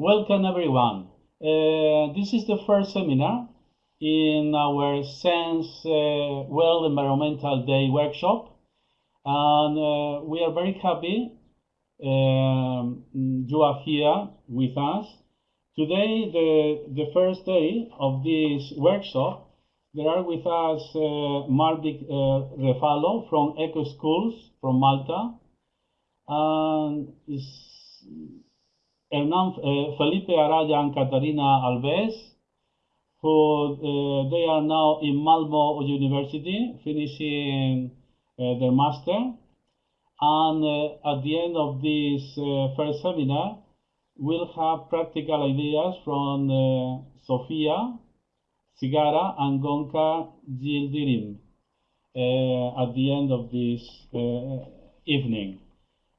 Welcome everyone. Uh, this is the first seminar in our Sense uh, World Environmental Day workshop. And uh, we are very happy um, you are here with us. Today, the, the first day of this workshop, there are with us uh, Marvik uh, Refalo from Eco Schools from Malta, and Hernan, uh, Felipe Araya and Catarina Alves, who uh, they are now in Malmo University finishing uh, their master. And uh, at the end of this uh, first seminar, we'll have practical ideas from uh, Sofia Sigara and Gonca Gildirim at the end of this evening.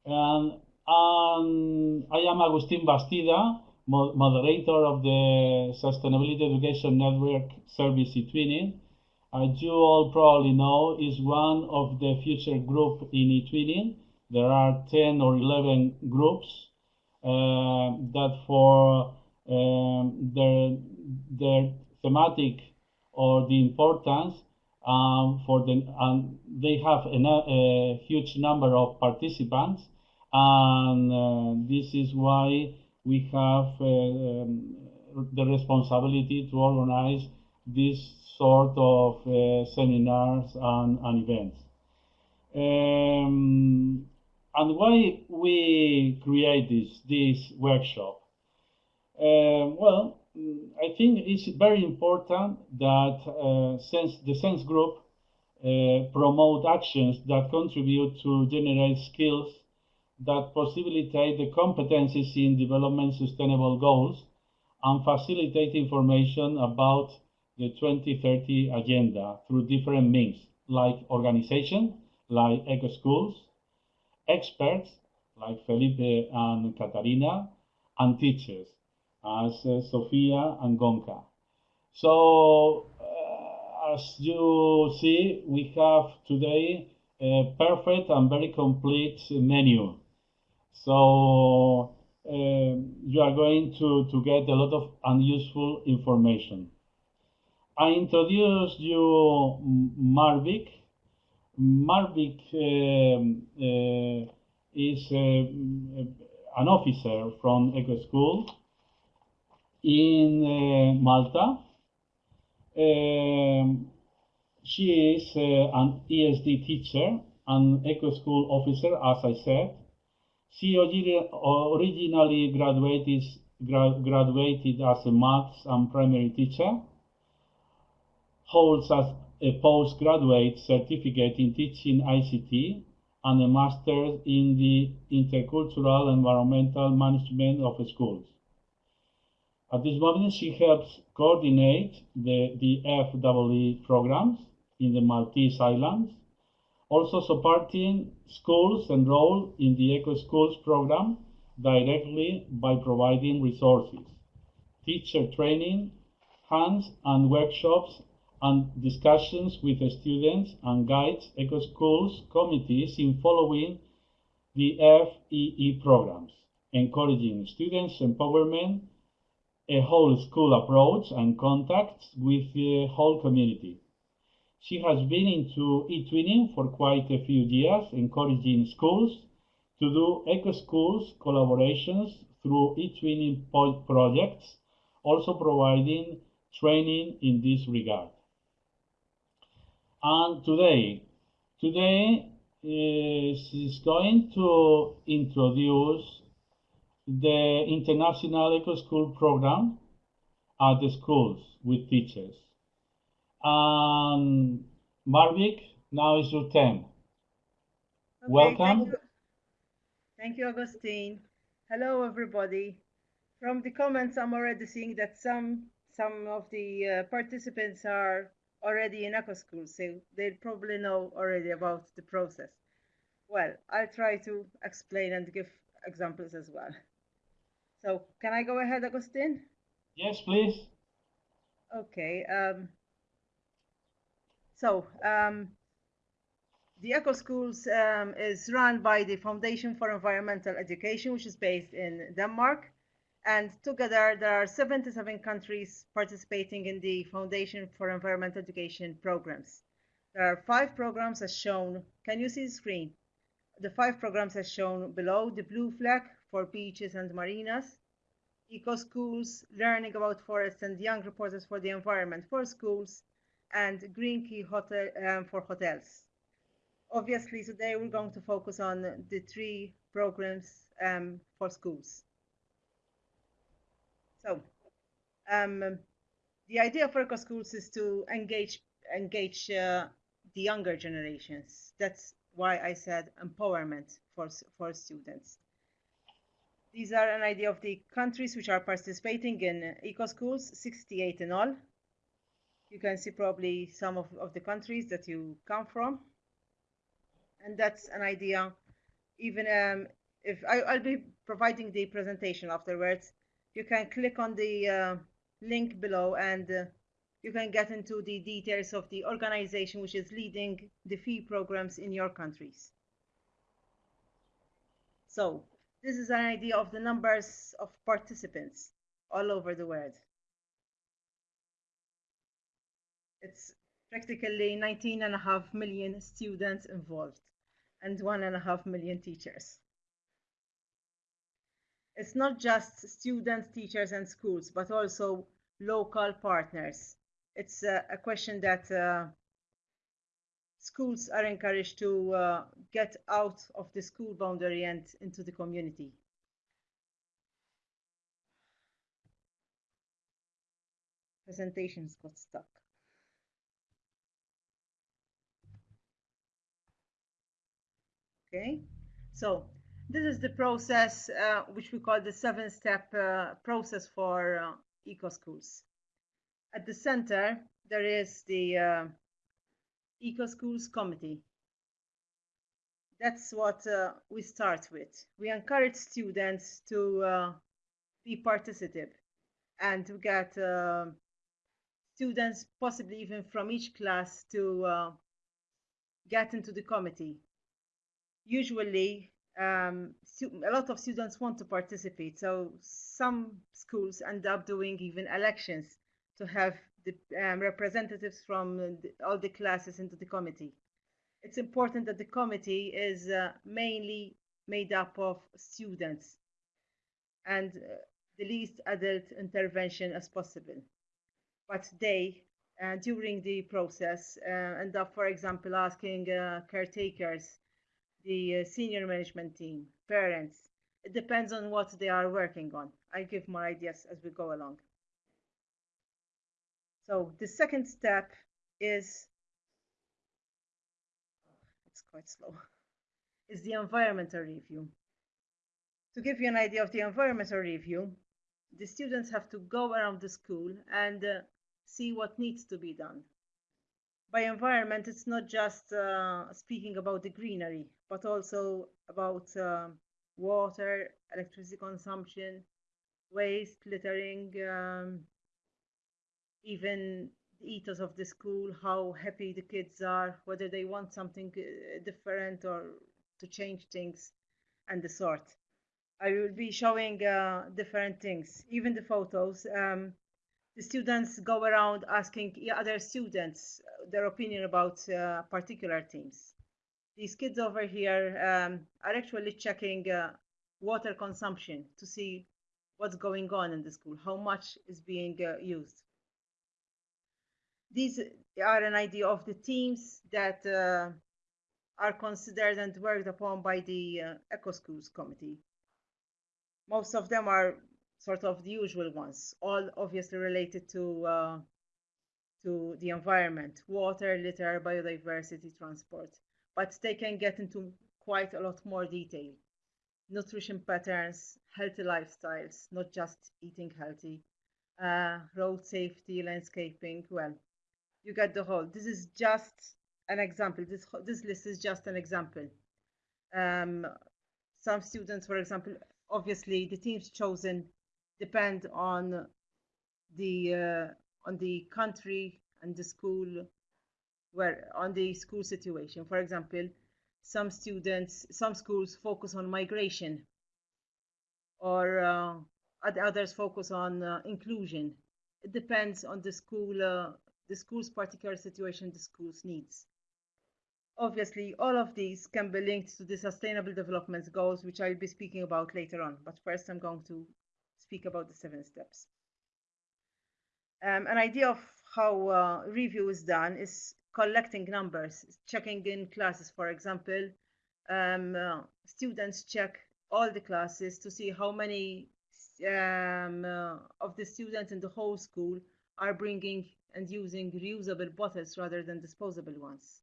And, I am Agustin Bastida, moderator of the Sustainability Education Network Service eTwinning. As you all probably know, is one of the future group in eTwinning. There are 10 or 11 groups uh, that for um, their, their thematic or the importance um, for the, and they have a, a, huge number of participants and uh, this is why we have uh, um, the responsibility to organize this sort of uh, seminars and, and events. Um, and why we create this, this workshop? Uh, well, I think it's very important that uh, sense, the SENSE group uh, promote actions that contribute to generate skills that facilitate the competencies in development sustainable goals and facilitate information about the 2030 agenda through different means like organization, like eco schools, experts like Felipe and Katarina, and teachers as uh, Sofia and Gonca. So, uh, as you see, we have today a perfect and very complete menu. So, uh, you are going to, to get a lot of unuseful information. I introduced you Marvik. Marvik um, uh, is uh, an officer from Eco School in uh, Malta. Um, she is uh, an ESD teacher and Eco School officer, as I said. She originally graduated, graduated as a maths and primary teacher holds a postgraduate certificate in teaching ICT and a master's in the intercultural environmental management of schools. At this moment, she helps coordinate the, the FEE programs in the Maltese Islands, also supporting schools enrolled in the Eco Schools program directly by providing resources, teacher training, hands and workshops and discussions with the students and guides eco schools committees in following the FEE programs, encouraging students' empowerment, a whole school approach, and contacts with the whole community. She has been into e-twinning for quite a few years, encouraging schools to do eco schools collaborations through e-twinning projects, also providing training in this regard. And today, today eh, is, is going to introduce the International Eco School program at the schools with teachers. And Marvik, now is your turn. Okay, Welcome. Thank you. thank you, Augustine. Hello, everybody. From the comments, I'm already seeing that some some of the uh, participants are already in eco school, so they probably know already about the process. Well, I'll try to explain and give examples as well. So can I go ahead, Agustin? Yes, please. Okay. Um, so um, the Eco Schools um, is run by the Foundation for Environmental Education, which is based in Denmark. And together, there are 77 countries participating in the Foundation for Environmental Education programs. There are five programs as shown. Can you see the screen? The five programs as shown below, the blue flag for beaches and marinas, eco schools, learning about forests and young reporters for the environment for schools, and green key hotel um, for hotels. Obviously, today we're going to focus on the three programs um, for schools. So, um, the idea for eco schools is to engage engage uh, the younger generations. That's why I said empowerment for for students. These are an idea of the countries which are participating in eco schools, 68 in all. You can see probably some of, of the countries that you come from. And that's an idea, even um, if I, I'll be providing the presentation afterwards, you can click on the uh, link below and uh, you can get into the details of the organization which is leading the FEE programs in your countries. So this is an idea of the numbers of participants all over the world. It's practically 19 and a half million students involved and one and a half million teachers. It's not just students, teachers, and schools, but also local partners. It's a, a question that uh, schools are encouraged to uh, get out of the school boundary and into the community. Presentations got stuck. Okay, so this is the process uh, which we call the seven step uh, process for uh, eco schools. At the center, there is the uh, Eco Schools Committee. That's what uh, we start with. We encourage students to uh, be participative and to get uh, students, possibly even from each class, to get into the committee. Usually, um, a lot of students want to participate, so some schools end up doing even elections to have the um, representatives from the, all the classes into the committee. It's important that the committee is uh, mainly made up of students and uh, the least adult intervention as possible. But they, uh, during the process, uh, end up, for example, asking uh, caretakers, the uh, senior management team, parents. It depends on what they are working on. I give more ideas as we go along. So the second step is, it's quite slow, is the environmental review. To give you an idea of the environmental review, the students have to go around the school and uh, see what needs to be done. By environment, it's not just uh, speaking about the greenery, but also about uh, water, electricity consumption, waste, littering, um, even the ethos of the school, how happy the kids are, whether they want something uh, different or to change things, and the sort. I will be showing uh, different things, even the photos. Um, the students go around asking other students their opinion about uh, particular themes. These kids over here um, are actually checking uh, water consumption to see what's going on in the school, how much is being uh, used. These are an idea of the themes that uh, are considered and worked upon by the uh, Eco Schools Committee. Most of them are sort of the usual ones, all obviously related to to the environment, water, litter, biodiversity, transport. But they can get into quite a lot more detail. Nutrition patterns, healthy lifestyles, not just eating healthy, uh, road safety, landscaping, well, you get the whole. This is just an example. This, this list is just an example. Um, some students, for example, obviously the teams chosen depend on the uh, on the country and the school where on the school situation. For example, some students, some schools focus on migration, or uh, others focus on uh, inclusion. It depends on the school, uh, the school's particular situation, the school's needs. Obviously, all of these can be linked to the Sustainable Development Goals, which I'll be speaking about later on. But first, I'm going to speak about the seven steps. Um, an idea of how uh, review is done is collecting numbers, checking in classes, for example. Um, uh, students check all the classes to see how many um, uh, of the students in the whole school are bringing and using reusable bottles rather than disposable ones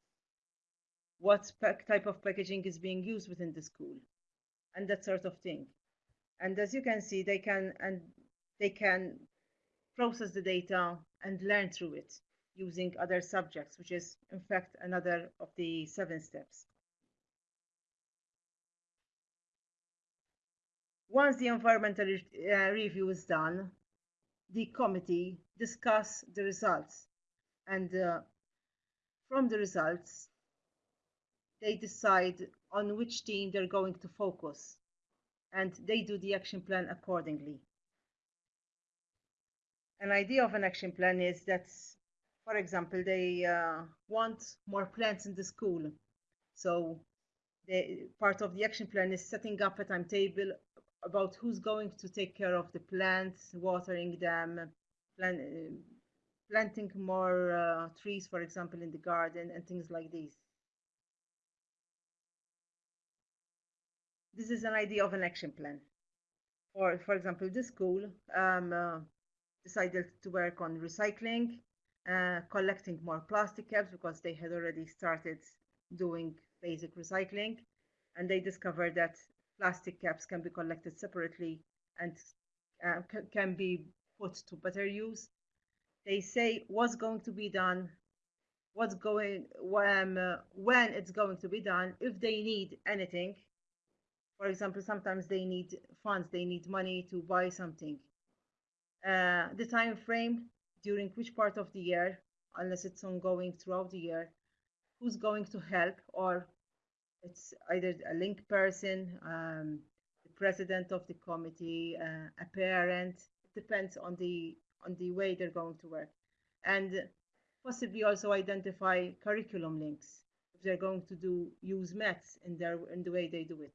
what type of packaging is being used within the school and that sort of thing and as you can see they can and they can process the data and learn through it using other subjects which is in fact another of the seven steps. Once the environmental uh, review is done the committee discuss the results. And uh, from the results they decide on which team they're going to focus. And they do the action plan accordingly. An idea of an action plan is that, for example, they uh, want more plants in the school. So the, part of the action plan is setting up a timetable about who's going to take care of the plants, watering them, plant, uh, planting more uh, trees, for example, in the garden and things like these. this is an idea of an action plan. Or, for example, the school um, uh, decided to work on recycling, uh, collecting more plastic caps because they had already started doing basic recycling, and they discovered that plastic caps can be collected separately and uh, can be put to better use. They say what's going to be done, what's going when, uh, when it's going to be done, if they need anything, for example, sometimes they need funds, they need money to buy something. Uh, the time frame during which part of the year, unless it's ongoing throughout the year, who's going to help, or it's either a link person, um, the president of the committee, uh, a parent. It depends on the on the way they're going to work, and possibly also identify curriculum links if they're going to do use maths in their in the way they do it.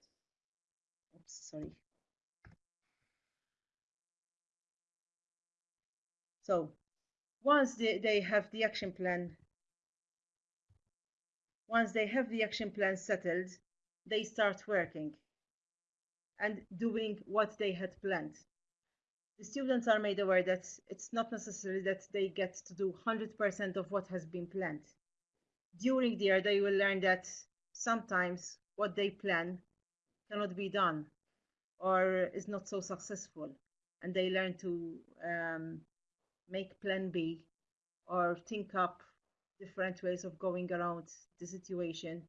Oops, sorry. So once they, they have the action plan, once they have the action plan settled, they start working and doing what they had planned. The students are made aware that it's not necessary that they get to do 100% of what has been planned. During the year, they will learn that sometimes what they plan cannot be done or is not so successful and they learn to um, make plan b or think up different ways of going around the situation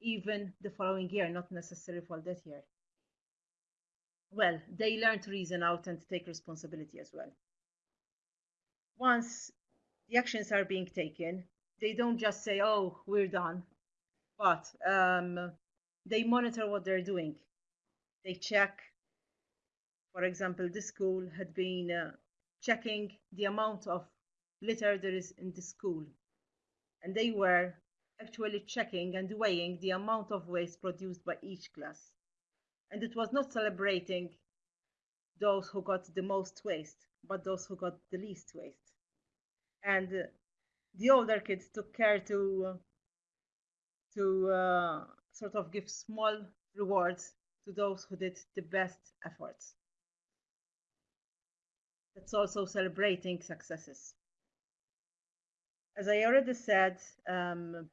even the following year not necessarily for that year well they learn to reason out and take responsibility as well once the actions are being taken they don't just say oh we're done but um, they monitor what they're doing. They check, for example, this school had been uh, checking the amount of litter there is in the school. And they were actually checking and weighing the amount of waste produced by each class. And it was not celebrating those who got the most waste, but those who got the least waste. And uh, the older kids took care to uh, to uh, sort of give small rewards to those who did the best efforts. That's also celebrating successes. As I already said, um,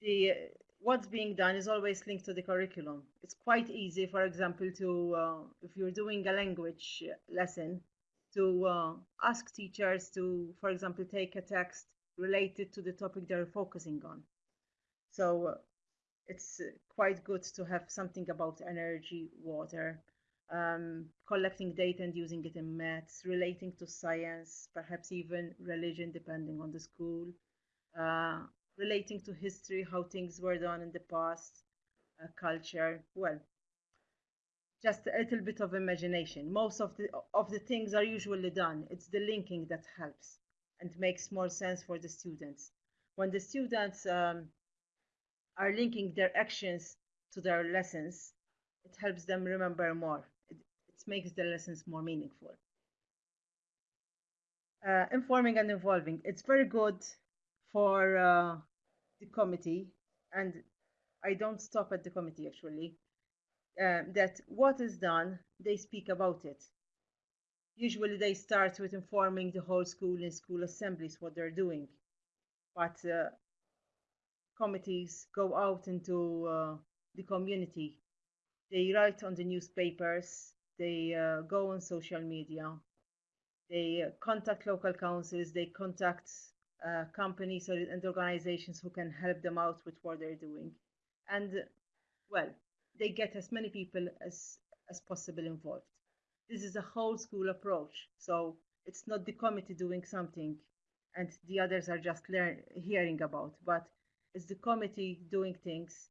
the what's being done is always linked to the curriculum. It's quite easy, for example, to uh, if you're doing a language lesson, to uh, ask teachers to, for example, take a text related to the topic they're focusing on. So it's uh, quite good to have something about energy, water, um, collecting data and using it in maths, relating to science, perhaps even religion, depending on the school, uh, relating to history, how things were done in the past, uh, culture. Well, just a little bit of imagination. Most of the of the things are usually done. It's the linking that helps and makes more sense for the students. When the students um, are linking their actions to their lessons, it helps them remember more. Makes the lessons more meaningful. Uh, informing and involving. It's very good for uh, the committee, and I don't stop at the committee actually. Um, that what is done, they speak about it. Usually, they start with informing the whole school in school assemblies what they're doing, but uh, committees go out into uh, the community. They write on the newspapers, they uh, go on social media, they uh, contact local councils, they contact uh, companies and organizations who can help them out with what they're doing. And well, they get as many people as, as possible involved. This is a whole school approach. So it's not the committee doing something and the others are just hearing about, but it's the committee doing things,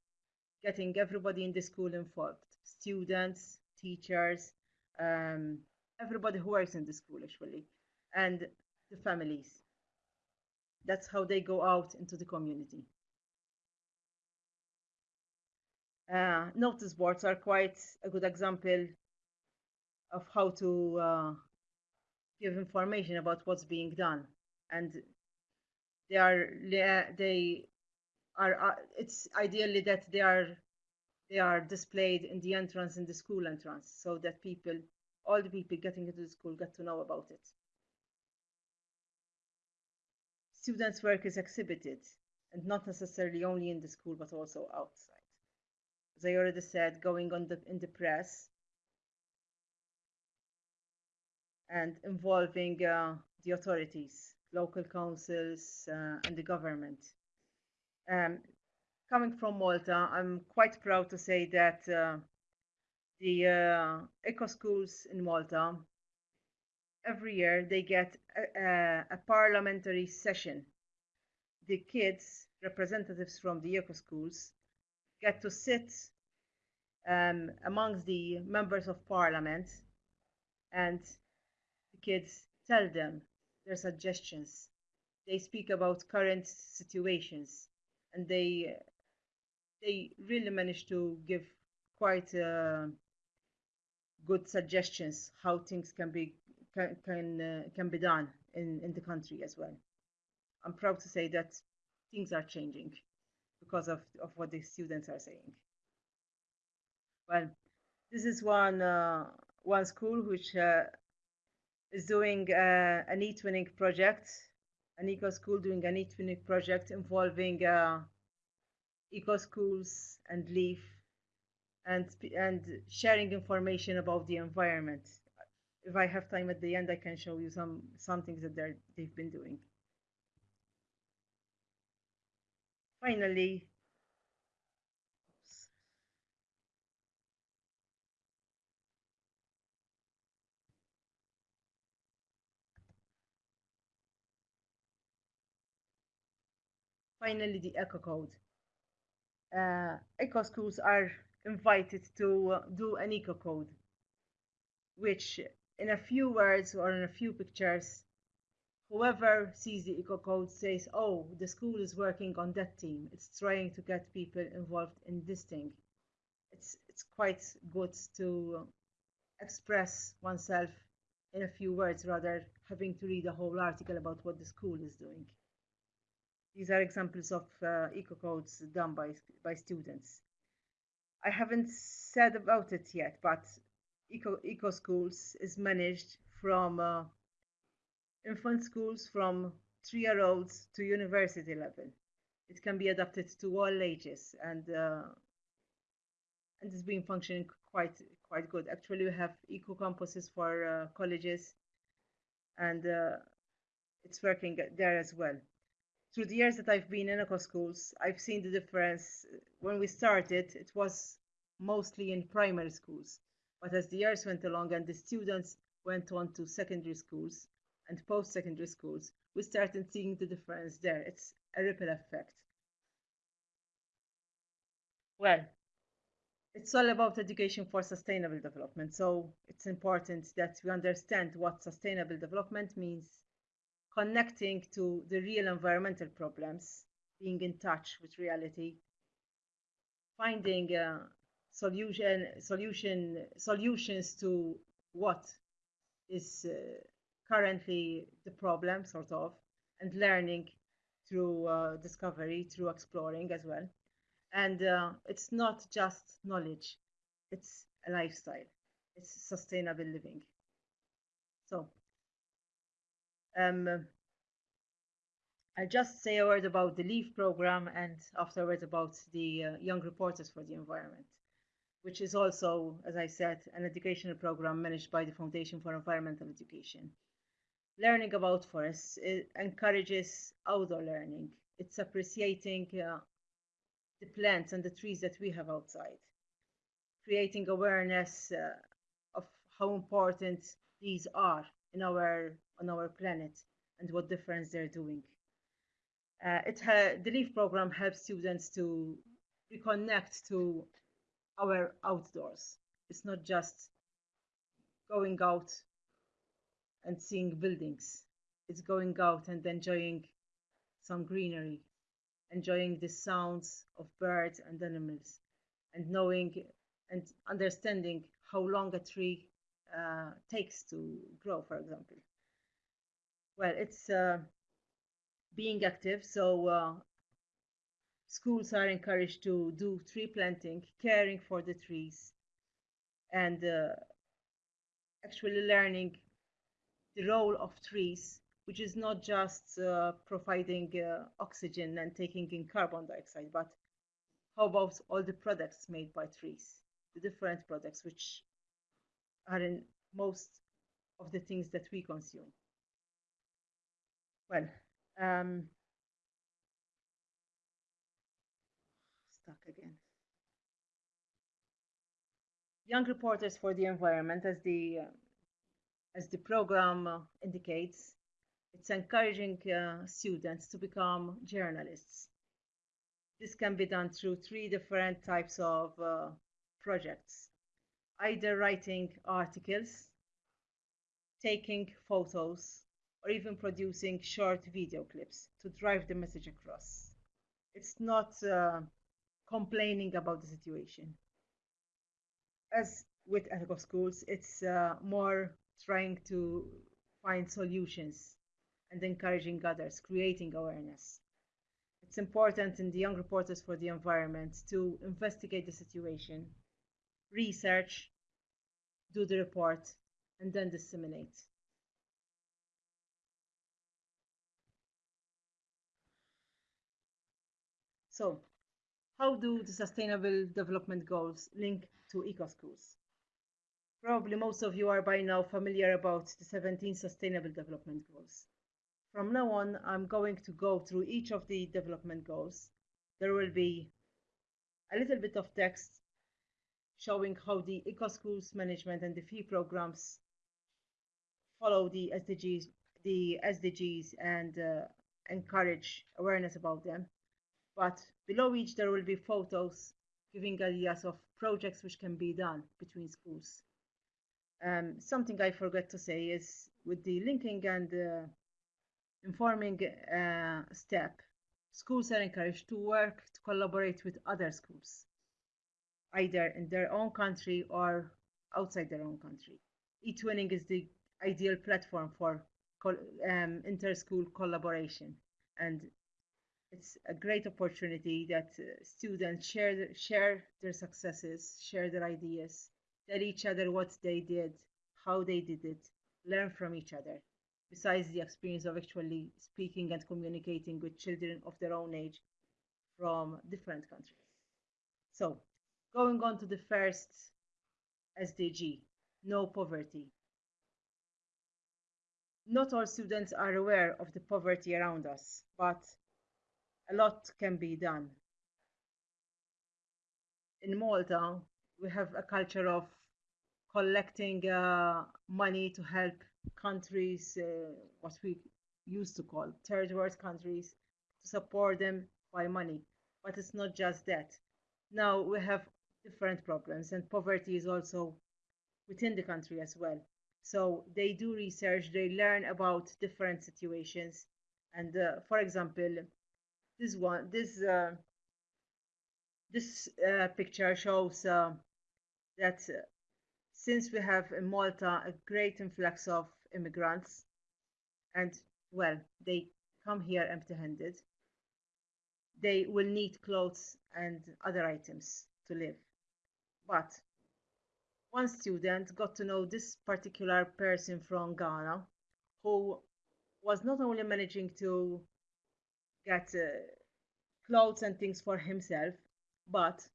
getting everybody in the school involved students, teachers, um, everybody who works in the school actually, and the families. That's how they go out into the community. Uh, notice boards are quite a good example of how to uh, give information about what's being done, and they are they are uh, it's ideally that they are they are displayed in the entrance in the school entrance so that people all the people getting into the school get to know about it. Students work is exhibited and not necessarily only in the school but also outside. As i already said going on the in the press and involving uh, the authorities local councils uh, and the government. Um, coming from Malta, I'm quite proud to say that uh, the uh, eco schools in Malta every year they get a, a, a, parliamentary session. The kids, representatives from the eco schools, get to sit um, amongst the members of parliament and the kids tell them their suggestions. They speak about current situations and they they really managed to give quite uh, good suggestions how things can be can can, uh, can be done in, in the country as well. I'm proud to say that things are changing because of, of what the students are saying. Well, this is one uh, one school which uh, is doing uh, an e-twinning project an eco school doing an e-twinning project involving uh, eco schools and LEAF and and sharing information about the environment. If I have time at the end, I can show you some some things that they've been doing. Finally, finally the eco code eco schools are invited to uh, do an eco code which in a few words or in a few pictures whoever sees the eco code says oh the school is working on that team. It's trying to get people involved in this thing. It's it's quite good to express oneself in a few words rather having to read a whole article about what the school is doing these are examples of uh, eco-codes done by, by students. I haven't said about it yet, but Eco, Eco Schools is managed from uh, infant schools from three-year-olds to university level. It can be adapted to all ages, and uh, and it's been functioning quite quite good. Actually, we have eco campuses for uh, colleges, and uh, it's working there as well through the years that I've been in eco schools, I've seen the difference. When we started, it was mostly in primary schools. But as the years went along and the students went on to secondary schools and post secondary schools, we started seeing the difference there. It's a ripple effect. Well, it's all about education for sustainable development. So it's important that we understand what sustainable development means, connecting to the real environmental problems, being in touch with reality, finding uh, solution, solution, solutions to what is uh, currently the problem, sort of, and learning through uh, discovery, through exploring as well. And uh, it's not just knowledge, it's a lifestyle, it's sustainable living. So, um, I'll just say a word about the LEAF program and afterwards about the uh, Young Reporters for the Environment, which is also, as I said, an educational program managed by the Foundation for Environmental Education. Learning about forests encourages outdoor learning. It's appreciating uh, the plants and the trees that we have outside, creating awareness uh, of how important these are in our on our planet and what difference they're doing. Uh, it the LEAF program helps students to reconnect to our outdoors. It's not just going out and seeing buildings. It's going out and enjoying some greenery, enjoying the sounds of birds and animals, and knowing and understanding how long a tree uh, takes to grow, for example. Well, it's uh, being active, so uh, schools are encouraged to do tree planting, caring for the trees, and uh, actually learning the role of trees, which is not just uh, providing uh, oxygen and taking in carbon dioxide, but how about all the products made by trees, the different products which are in most of the things that we consume. Well, um, stuck again. Young Reporters for the Environment, as the uh, as the program uh, indicates, it's encouraging uh, students to become journalists. This can be done through three different types of uh, projects, either writing articles, taking photos, or even producing short video clips to drive the message across. It's not uh, complaining about the situation. As with eco schools, it's uh, more trying to find solutions and encouraging others, creating awareness. It's important in the Young Reporters for the Environment to investigate the situation, research, do the report, and then disseminate. So, how do the Sustainable Development Goals link to eco-schools? Probably most of you are by now familiar about the 17 Sustainable Development Goals. From now on, I'm going to go through each of the development goals. There will be a little bit of text showing how the eco-schools management and the FEE programs follow the SDGs, the SDGs and uh, encourage awareness about them. But below each, there will be photos giving ideas of projects which can be done between schools. Um, something I forgot to say is with the linking and uh, informing uh, step, schools are encouraged to work to collaborate with other schools, either in their own country or outside their own country. eTwinning is the ideal platform for um, inter-school collaboration, and it's a great opportunity that uh, students share share their successes, share their ideas, tell each other what they did, how they did it, learn from each other, besides the experience of actually speaking and communicating with children of their own age from different countries. So, going on to the first SDG, no poverty. Not all students are aware of the poverty around us, but a lot can be done. In Malta, we have a culture of collecting uh, money to help countries, uh, what we used to call third world countries, to support them by money. But it's not just that. Now we have different problems, and poverty is also within the country as well. So they do research, they learn about different situations, and uh, for example, this one, this uh, this uh, picture shows uh, that since we have in Malta a great influx of immigrants, and well, they come here empty-handed, they will need clothes and other items to live. But one student got to know this particular person from Ghana who was not only managing to get uh, clothes and things for himself, but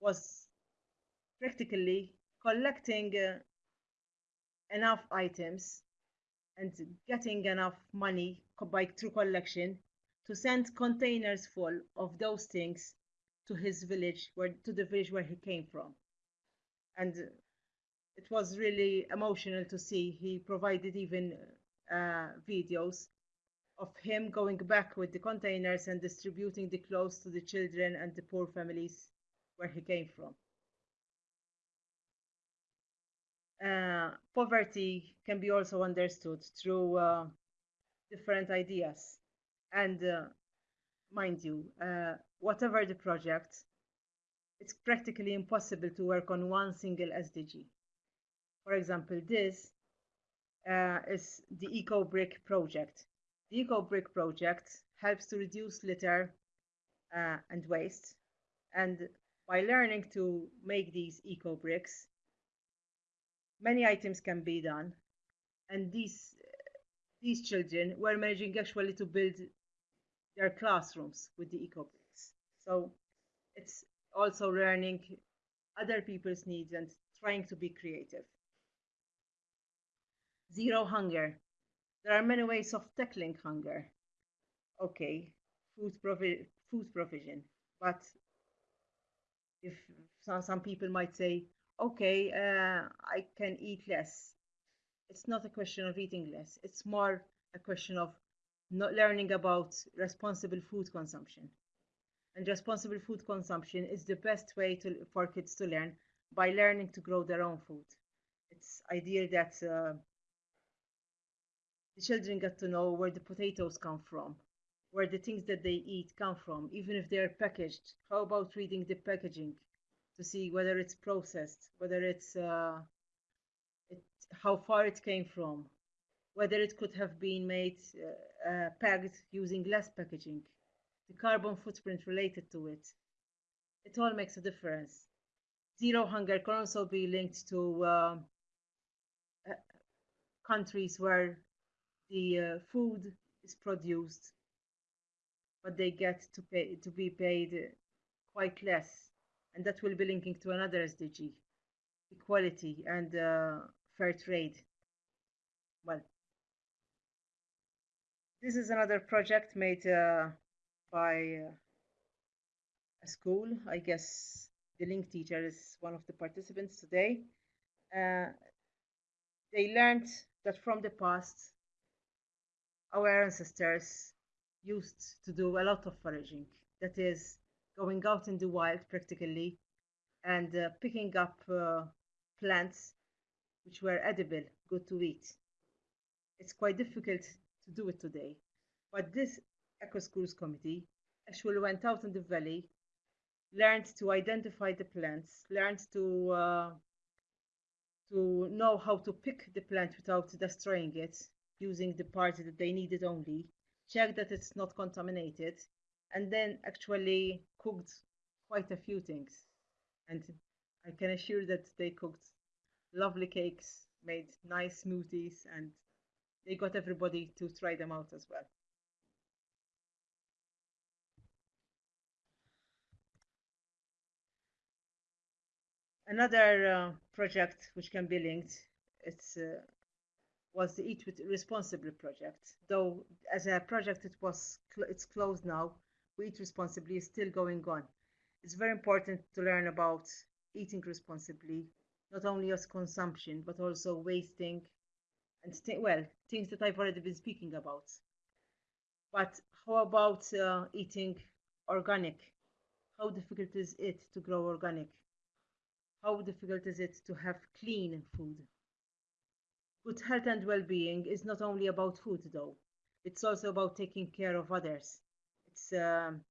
was practically collecting uh, enough items and getting enough money by through collection to send containers full of those things to his village where to the village where he came from. And it was really emotional to see. He provided even uh, videos of him going back with the containers and distributing the clothes to the children and the poor families where he came from. Uh, poverty can be also understood through uh, different ideas. And uh, mind you uh, whatever the project it's practically impossible to work on one single SDG. For example, this uh, is the EcoBrick project. The EcoBrick project helps to reduce litter uh, and waste. And by learning to make these eco bricks, many items can be done. And these, these children were managing actually to build their classrooms with the eco. So it's also learning other people's needs and trying to be creative. Zero hunger. There are many ways of tackling hunger. Okay, food, provi- food provision. But if some, some people might say, okay, uh, I can eat less. It's not a question of eating less. It's more a question of not learning about responsible food consumption and responsible food consumption is the best way to, for kids to learn by learning to grow their own food. It's ideal that uh, the children get to know where the potatoes come from, where the things that they eat come from, even if they're packaged. How about reading the packaging to see whether it's processed, whether it's uh, it, how far it came from, whether it could have been made uh, uh, packed using less packaging the carbon footprint related to it. It all makes a difference. Zero hunger can also be linked to uh, uh, countries where the uh, food is produced, but they get to pay to be paid quite less, and that will be linking to another SDG, equality and uh, fair trade. Well, this is another project made uh, by uh, a school. I guess the link teacher is one of the participants today. Uh, they learned that from the past, our ancestors used to do a lot of foraging. That is, going out in the wild practically and uh, picking up uh, plants which were edible, good to eat. It's quite difficult to do it today. But this Eco Schools Committee actually went out in the valley, learned to identify the plants, learned to uh, to know how to pick the plant without destroying it, using the parts that they needed only, check that it's not contaminated, and then actually cooked quite a few things. And I can assure that they cooked lovely cakes, made nice smoothies, and they got everybody to try them out as well. Another uh, project which can be linked it's, uh, was the Eat with Responsibly project. Though as a project it was cl it's closed now, we Eat Responsibly is still going on. It's very important to learn about eating responsibly, not only as consumption but also wasting and well things that I've already been speaking about. But how about uh, eating organic? How difficult is it to grow organic? how difficult is it to have clean food? Good health and well being is not only about food, though, it's also about taking care of others. It's um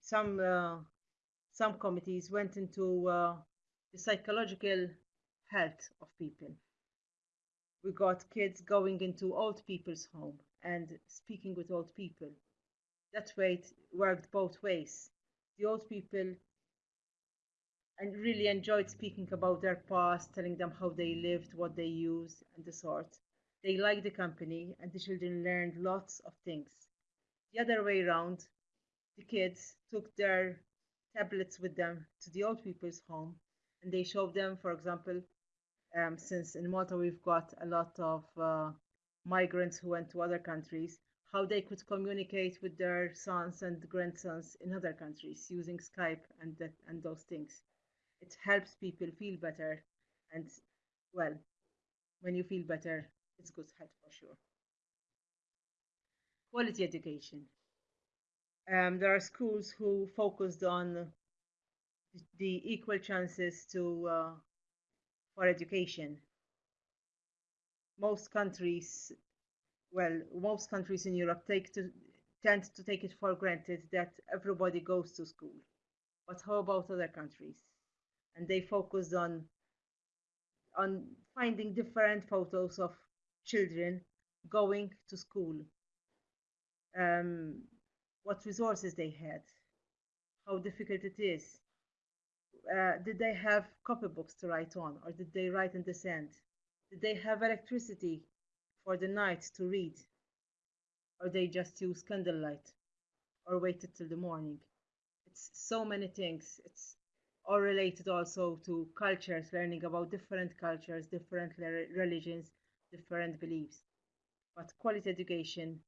some, uh, some committees went into uh, the psychological health of people. We got kids going into old people's home and speaking with old people. That way it worked both ways. The old people and really enjoyed speaking about their past, telling them how they lived, what they used, and the sort. They liked the company, and the children learned lots of things. The other way around, the kids took their tablets with them to the old people's home, and they showed them, for example, um, since in Malta we've got a lot of uh, migrants who went to other countries, how they could communicate with their sons and grandsons in other countries using Skype and that, and those things. It helps people feel better and well when you feel better it's good health for sure. Quality education. Um, there are schools who focused on the equal chances to uh, for education. Most countries well most countries in europe take to tend to take it for granted that everybody goes to school. But how about other countries? And they focus on on finding different photos of children going to school. Um, what resources they had. How difficult it is uh, did they have copybooks to write on or did they write in the sand? Did they have electricity for the night to read? Or they just use candlelight or waited till the morning? It's so many things. It's all related also to cultures, learning about different cultures, different religions, different beliefs. But quality education,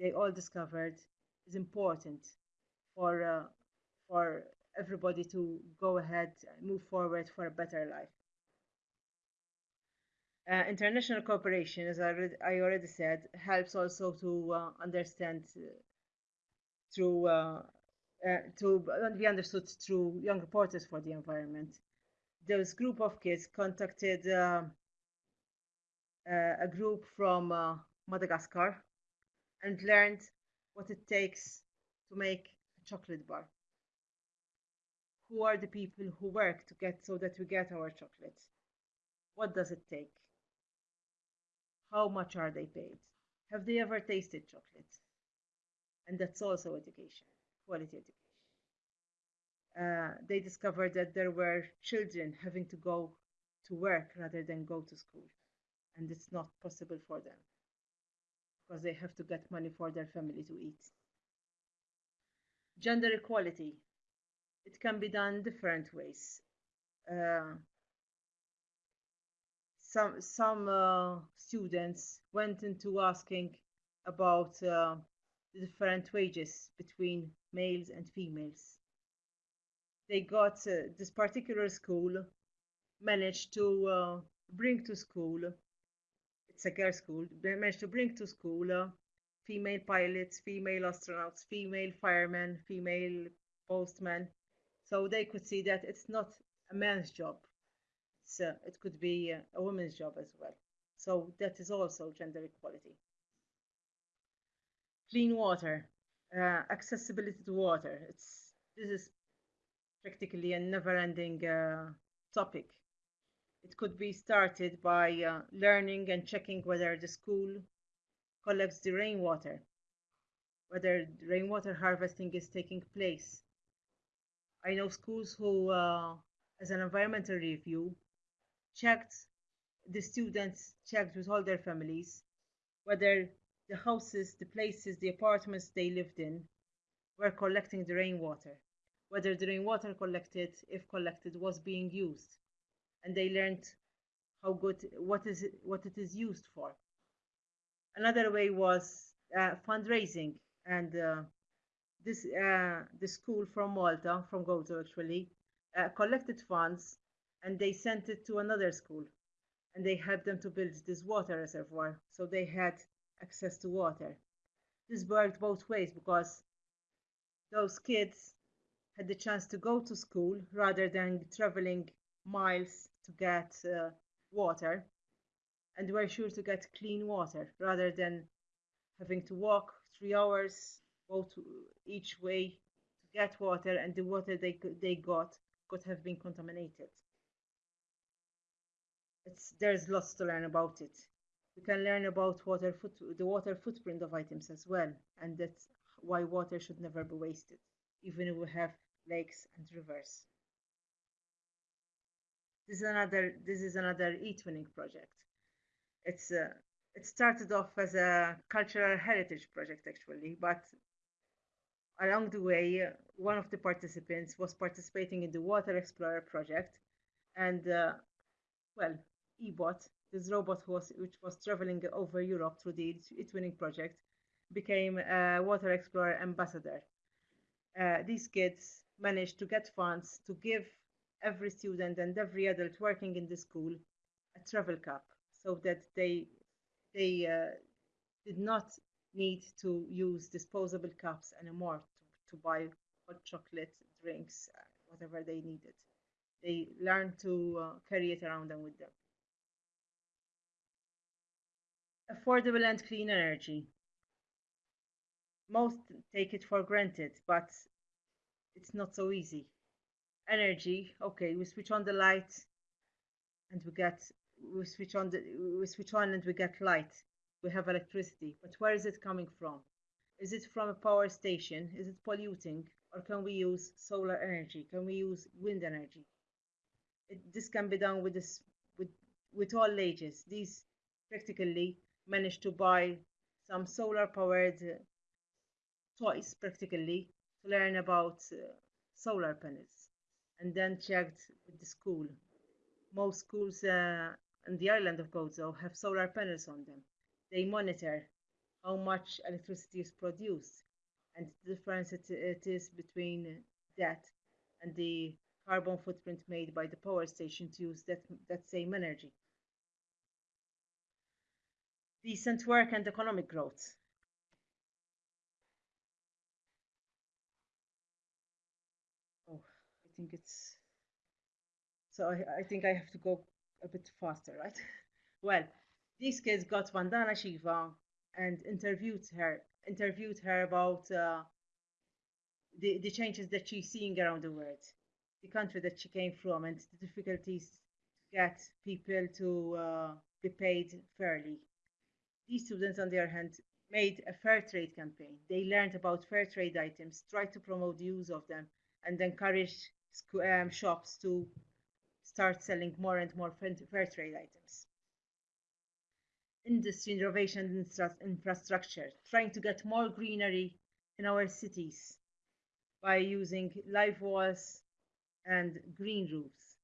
they all discovered, is important for uh, for everybody to go ahead, and move forward for a better life. Uh, international cooperation, as I, I, already said, helps also to uh, understand uh, through uh, uh, to be understood through young reporters for the environment. This group of kids contacted uh, uh, a group from uh, Madagascar and learned what it takes to make a chocolate bar. Who are the people who work to get so that we get our chocolate? What does it take? How much are they paid? Have they ever tasted chocolate? And that's also education quality education. Uh, they discovered that there were children having to go to work rather than go to school, and it's not possible for them because they have to get money for their family to eat. Gender equality, it can be done different ways. Uh, some some uh, students went into asking about uh, the different wages between males and females. They got uh, this particular school managed to uh, bring to school, it's a girls' school, they managed to bring to school uh, female pilots, female astronauts, female firemen, female postmen. So they could see that it's not a man's job. It's, uh, it could be a woman's job as well. So that is also gender equality clean water, uh, accessibility to water. It's this is practically a never-ending uh, topic. It could be started by uh, learning and checking whether the school collects the rainwater, whether rainwater harvesting is taking place. I know schools who, uh, as an environmental review, checked the students checked with all their families whether the houses, the places, the apartments they lived in were collecting the rainwater. Whether the rainwater collected, if collected, was being used. And they learned how good, what, is it, what it is used for. Another way was uh, fundraising. And uh, this, uh, the school from Malta, from Gozo actually, uh, collected funds and they sent it to another school. And they helped them to build this water reservoir. So they had access to water. This worked both ways because those kids had the chance to go to school rather than traveling miles to get uh, water and were sure to get clean water rather than having to walk three hours both each way to get water and the water they they got could have been contaminated. It's there's lots to learn about it. We can learn about water foot, the water footprint of items as well and that's why water should never be wasted even if we have lakes and rivers. This is another this is another e-twinning project. It's uh, it started off as a cultural heritage project actually but along the way one of the participants was participating in the water explorer project. And uh, well ebot this robot was which was traveling over europe through the e-twinning project became a water explorer ambassador. Uh, these kids managed to get funds to give every student and every adult working in the school a travel cup so that they they uh, did not need to use disposable cups anymore to, to buy hot chocolate drinks uh, whatever they needed. They learned to uh, carry it around them with them. Affordable and clean energy. Most take it for granted but it's not so easy. Energy okay we switch on the light and we get we switch on the we switch on and we get light we have electricity but where is it coming from? Is it from a power station? Is it polluting? Or can we use solar energy? Can we use wind energy? It, this can be done with this with with all ages. These practically managed to buy some solar powered uh, toys practically to learn about uh, solar panels and then checked with the school. Most schools uh, in the island of Gozo have solar panels on them. They monitor how much electricity is produced and the difference it, it is between that and the carbon footprint made by the power station to use that, that same energy. Decent work and economic growth. Oh, I think it's so I, I think I have to go a bit faster, right? well, these kids got Vandana Shiva and interviewed her interviewed her about uh, the, the changes that she's seeing around the world, the country that she came from, and the difficulties to get people to uh, be paid fairly. These students, on the other hand, made a fair trade campaign. They learned about fair trade items, tried to promote the use of them, and encouraged um, shops to start selling more and more fair trade items. Industry, innovation, infrastructure, trying to get more greenery in our cities by using live walls and green roofs.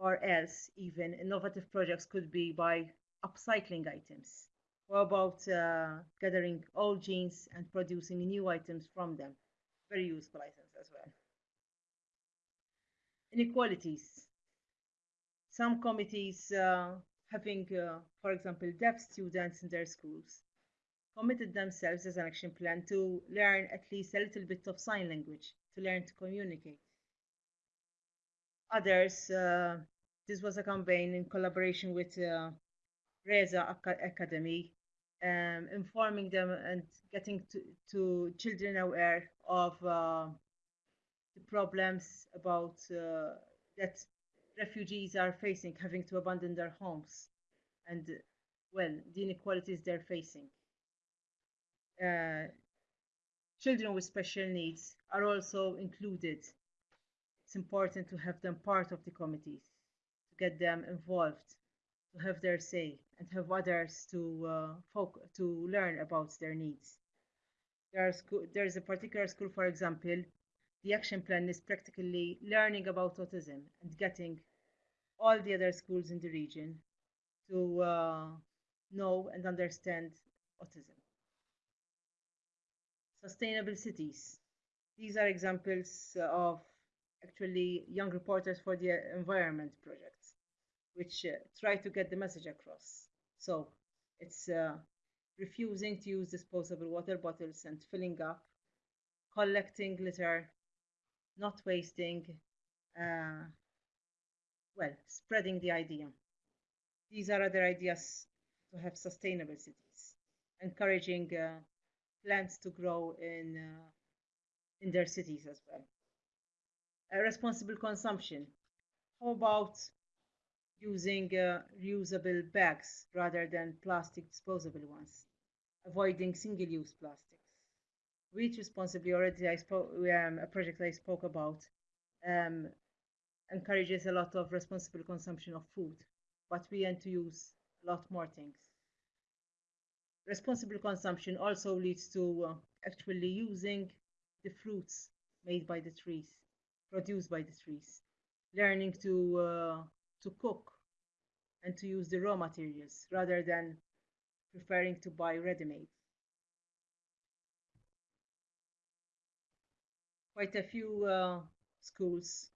Or else, even innovative projects could be by upcycling items. What about uh, gathering old jeans and producing new items from them? Very useful items as well. Inequalities. Some committees uh, having, uh, for example, deaf students in their schools committed themselves as an action plan to learn at least a little bit of sign language, to learn to communicate. Others, uh, this was a campaign in collaboration with uh, Reza Academy, um, informing them and getting to, to children aware of uh, the problems about uh, that refugees are facing, having to abandon their homes, and well, the inequalities they're facing. Uh, children with special needs are also included. It's important to have them part of the committees, to get them involved, to have their say, and have others to uh, folk to learn about their needs. There there is a particular school, for example, the action plan is practically learning about autism and getting all the other schools in the region to uh, know and understand autism. Sustainable cities. These are examples of actually young reporters for the environment projects, which uh, try to get the message across. So it's uh, refusing to use disposable water bottles and filling up, collecting litter, not wasting, uh, well, spreading the idea. These are other ideas to have sustainable cities, encouraging uh, plants to grow in, uh, in their cities as well. A responsible consumption. How about using uh, reusable bags rather than plastic disposable ones, avoiding single-use plastics. Reach responsibly already I spoke um, a project I spoke about um, encourages a lot of responsible consumption of food, but we end to use a lot more things. Responsible consumption also leads to uh, actually using the fruits made by the trees, produced by the trees, learning to uh, to cook and to use the raw materials rather than preferring to buy ready-made. Quite a few uh, schools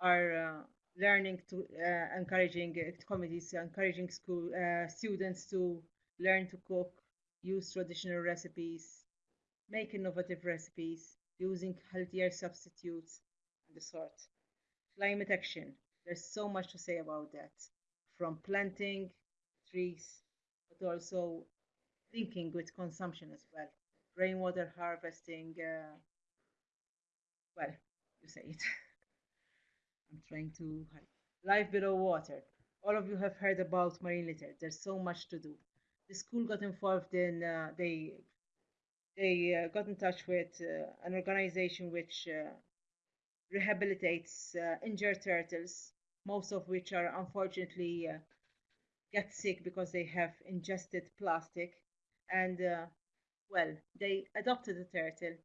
are uh, learning to uh, encouraging uh, committees encouraging school uh, students to learn to cook, use traditional recipes, make innovative recipes, using healthier substitutes, and the sort. Climate action. There's so much to say about that, from planting trees, but also thinking with consumption as well. Rainwater harvesting, uh, well, you say it. I'm trying to. Life below water. All of you have heard about marine litter. There's so much to do. The school got involved in, uh, they, they uh, got in touch with uh, an organization which uh, rehabilitates uh, injured turtles most of which are unfortunately uh, get sick because they have ingested plastic. And well, they adopted a turtle,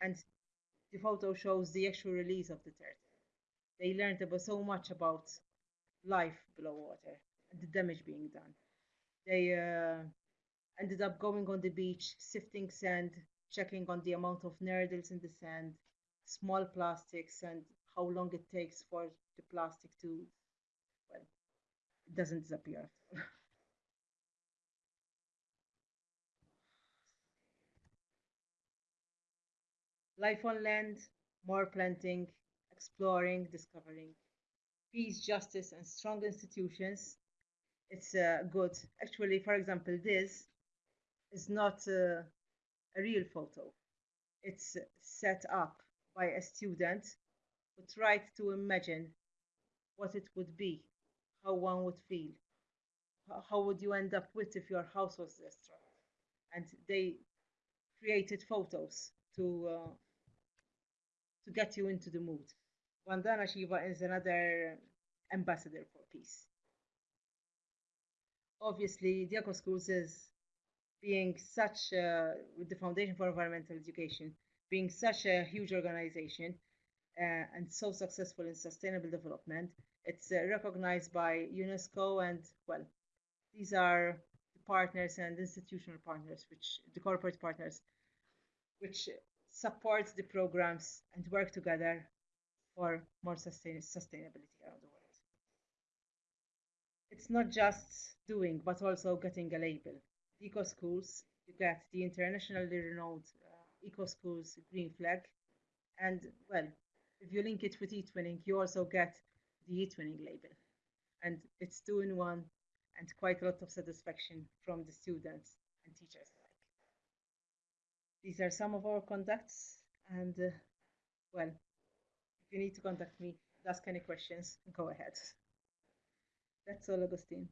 and the photo shows the actual release of the turtle. They learned about so much about life below water and the damage being done. They uh, ended up going on the beach, sifting sand, checking on the amount of nurdles in the sand, small plastics, and how long it takes for the plastic to, well, it doesn't disappear. Life on land, more planting, exploring, discovering. Peace, justice, and strong institutions. It's uh, good. Actually, for example, this is not uh, a real photo. It's set up by a student who tried to imagine what it would be, how one would feel, how would you end up with if your house was destroyed. And they created photos to uh, to get you into the mood. Vandana Shiva is another ambassador for peace. Obviously, Eco Schools is being such, with the Foundation for Environmental Education, being such a huge organization uh, and so successful in sustainable development, it's uh, recognized by UNESCO and, well, these are the partners and institutional partners, which the corporate partners, which support the programs and work together for more sustain sustainability around the world. It's not just doing, but also getting a label. Eco Schools, you get the internationally renowned uh, Eco Schools green flag, and well, if you link it with eTwinning, you also get the eTwinning label. And it's two in one and quite a lot of satisfaction from the students and teachers. These are some of our contacts and uh, well, if you need to contact me, ask any questions, and go ahead. That's all, Augustine.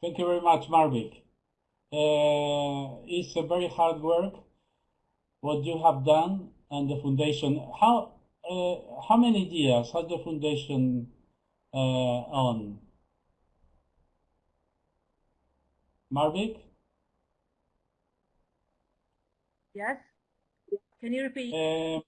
Thank you very much, Marvik. Uh, it's a very hard work what you have done and the foundation. How uh, how many years has the foundation uh, on? Marvik? Yes. Can you repeat? Uh,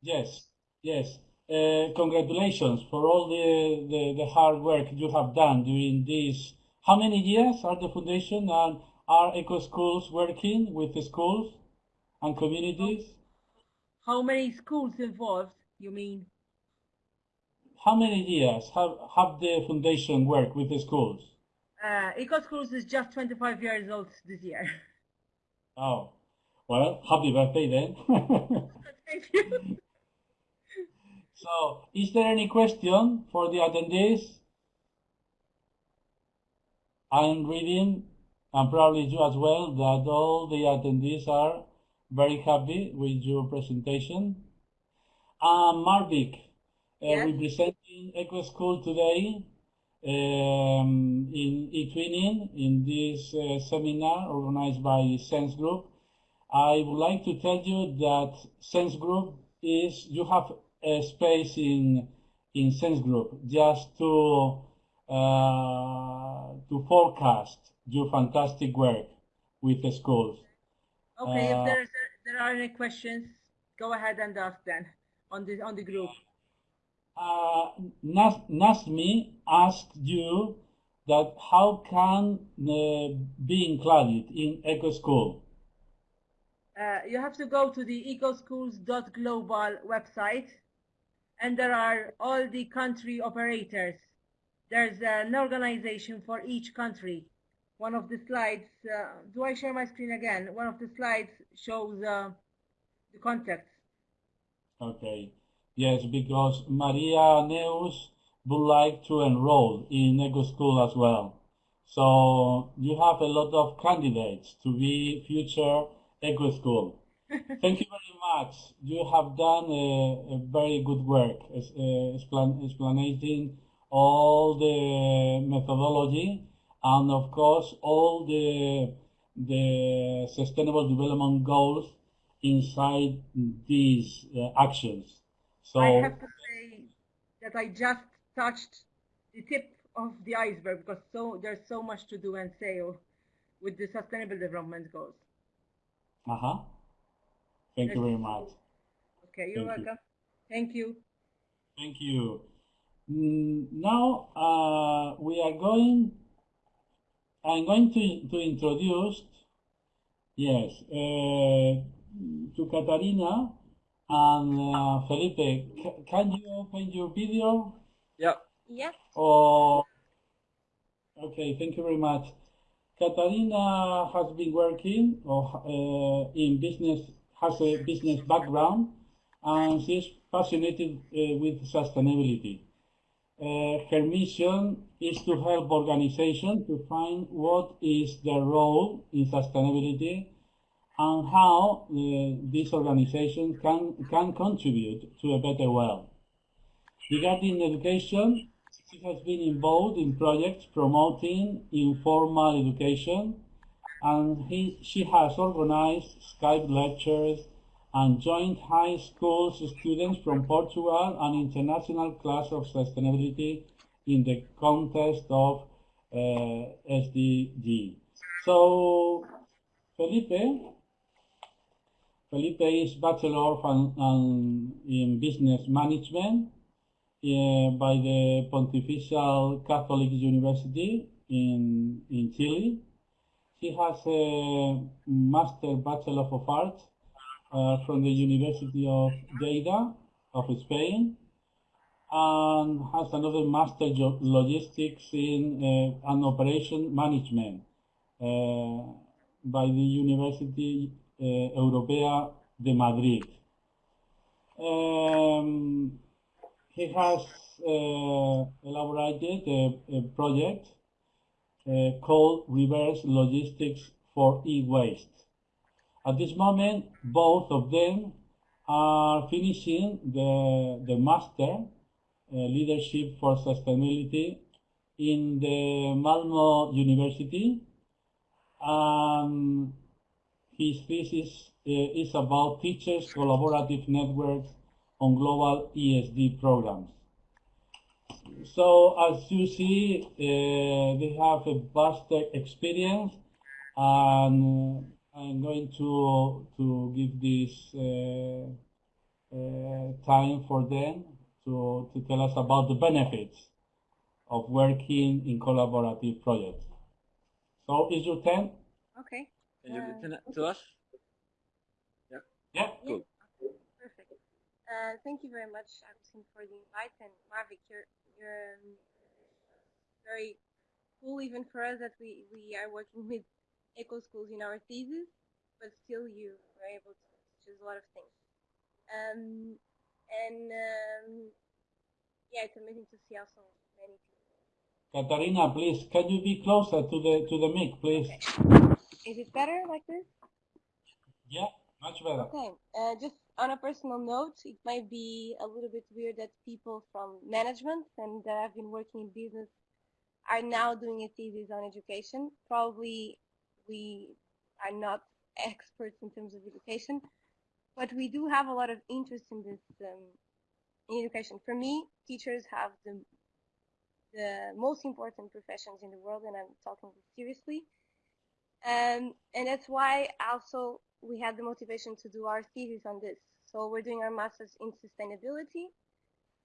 yes, yes. Uh, congratulations for all the, the, the hard work you have done during these. How many years are the foundation and are Eco Schools working with the schools and communities. How many schools involved, you mean? How many years have, have the foundation worked with the schools? Uh, Eco Schools is just 25 years old this year. Oh, well, happy birthday then. Thank you. so, is there any question for the attendees? I'm reading, and probably you as well, that all the attendees are very happy with your presentation. Um, Marvik, uh, Yes. representing Eco School today um, in eTwinning, in this uh, seminar organized by Sense Group. I would like to tell you that Sense Group is, you have a space in, in Sense Group just to, uh, to forecast your fantastic work with the schools. Okay, Uh, if there's, there are any questions, go ahead and ask them on the, on the group. Uh, Nas- Nasmi asked you that how can uh, be included in Eco School? Uh, you have to go to the ecoschools.global website and there are all the country operators. There's an organization for each country. One of the slides, uh, do I share my screen again? One of the slides shows uh, the contacts. Okay. Yes, because Maria Neus would like to enroll in Eco School as well. So you have a lot of candidates to be future Eco School. Thank you very much. You have done a, a very good work uh, explan- explaining all the methodology and of course all the the sustainable development goals inside these uh, actions. So I have to say that I just touched the tip of the iceberg because so there's so much to do and say with the sustainable development goals. uh-huh. Thank you very much. Okay, you're Thank you. welcome. Thank you. Thank you. Mm, Now uh, we are going. I'm going to to introduce. Yes, uh, to Katarina and uh, Felipe. C- can you open your video? Yeah. Yeah. Or okay, thank you very much. Katarina has been working or uh, in business, has a business background, and she's passionate uh, with sustainability. Uh, her mission is to help organizations to find what is their role in sustainability and how uh, these organizations can, can contribute to a better world. Regarding education, she has been involved in projects promoting informal education and he, she has organized Skype lectures and joint high school students from Portugal an international class of sustainability in the context of uh, SDG. So, Felipe, Felipe is Bachelor of in Business Management uh, by the Pontifical Catholic University in, in Chile. He has a Master Bachelor of Arts from the University of Lleida of Spain and has another Master Jo- Logistics in uh, and Operation Management uh, by the University uh, Europea de Madrid. Um, he has uh, elaborated a, a project uh, called Reverse Logistics for E-Waste. At this moment, both of them are finishing the, the Master uh, Leadership for Sustainability in the Malmo University. Um, his thesis uh, is about teachers' collaborative networks on global ESD programs. So as you see, uh, they have a vast experience, and I'm going to to give this uh, uh, time for them to to tell us about the benefits of working in collaborative projects. So is your turn? Okay. Can you Uh, listen to us? Yeah. Yeah. Good. Perfect. Uh, thank you very much, Agustin, for the invite. And Marvik, you're, you're um, very cool even for us that we, we are working with eco schools in our thesis, but still you were able to us a lot of things. Um, and um, yeah, it's amazing to see also many people. Katarina, please, can you be closer to the to the mic, please? Okay. Is it better like this? Yeah, much better. Okay. Uh, just on a personal note, it might be a little bit weird that people from management and that have been working in business are now doing a thesis on education. Probably we are not experts in terms of education, but we do have a lot of interest in this um, in education. For me, teachers have the the most important professions in the world, and I'm talking seriously. Um, and that's why also we had the motivation to do our thesis on this. So we're doing our master's in sustainability,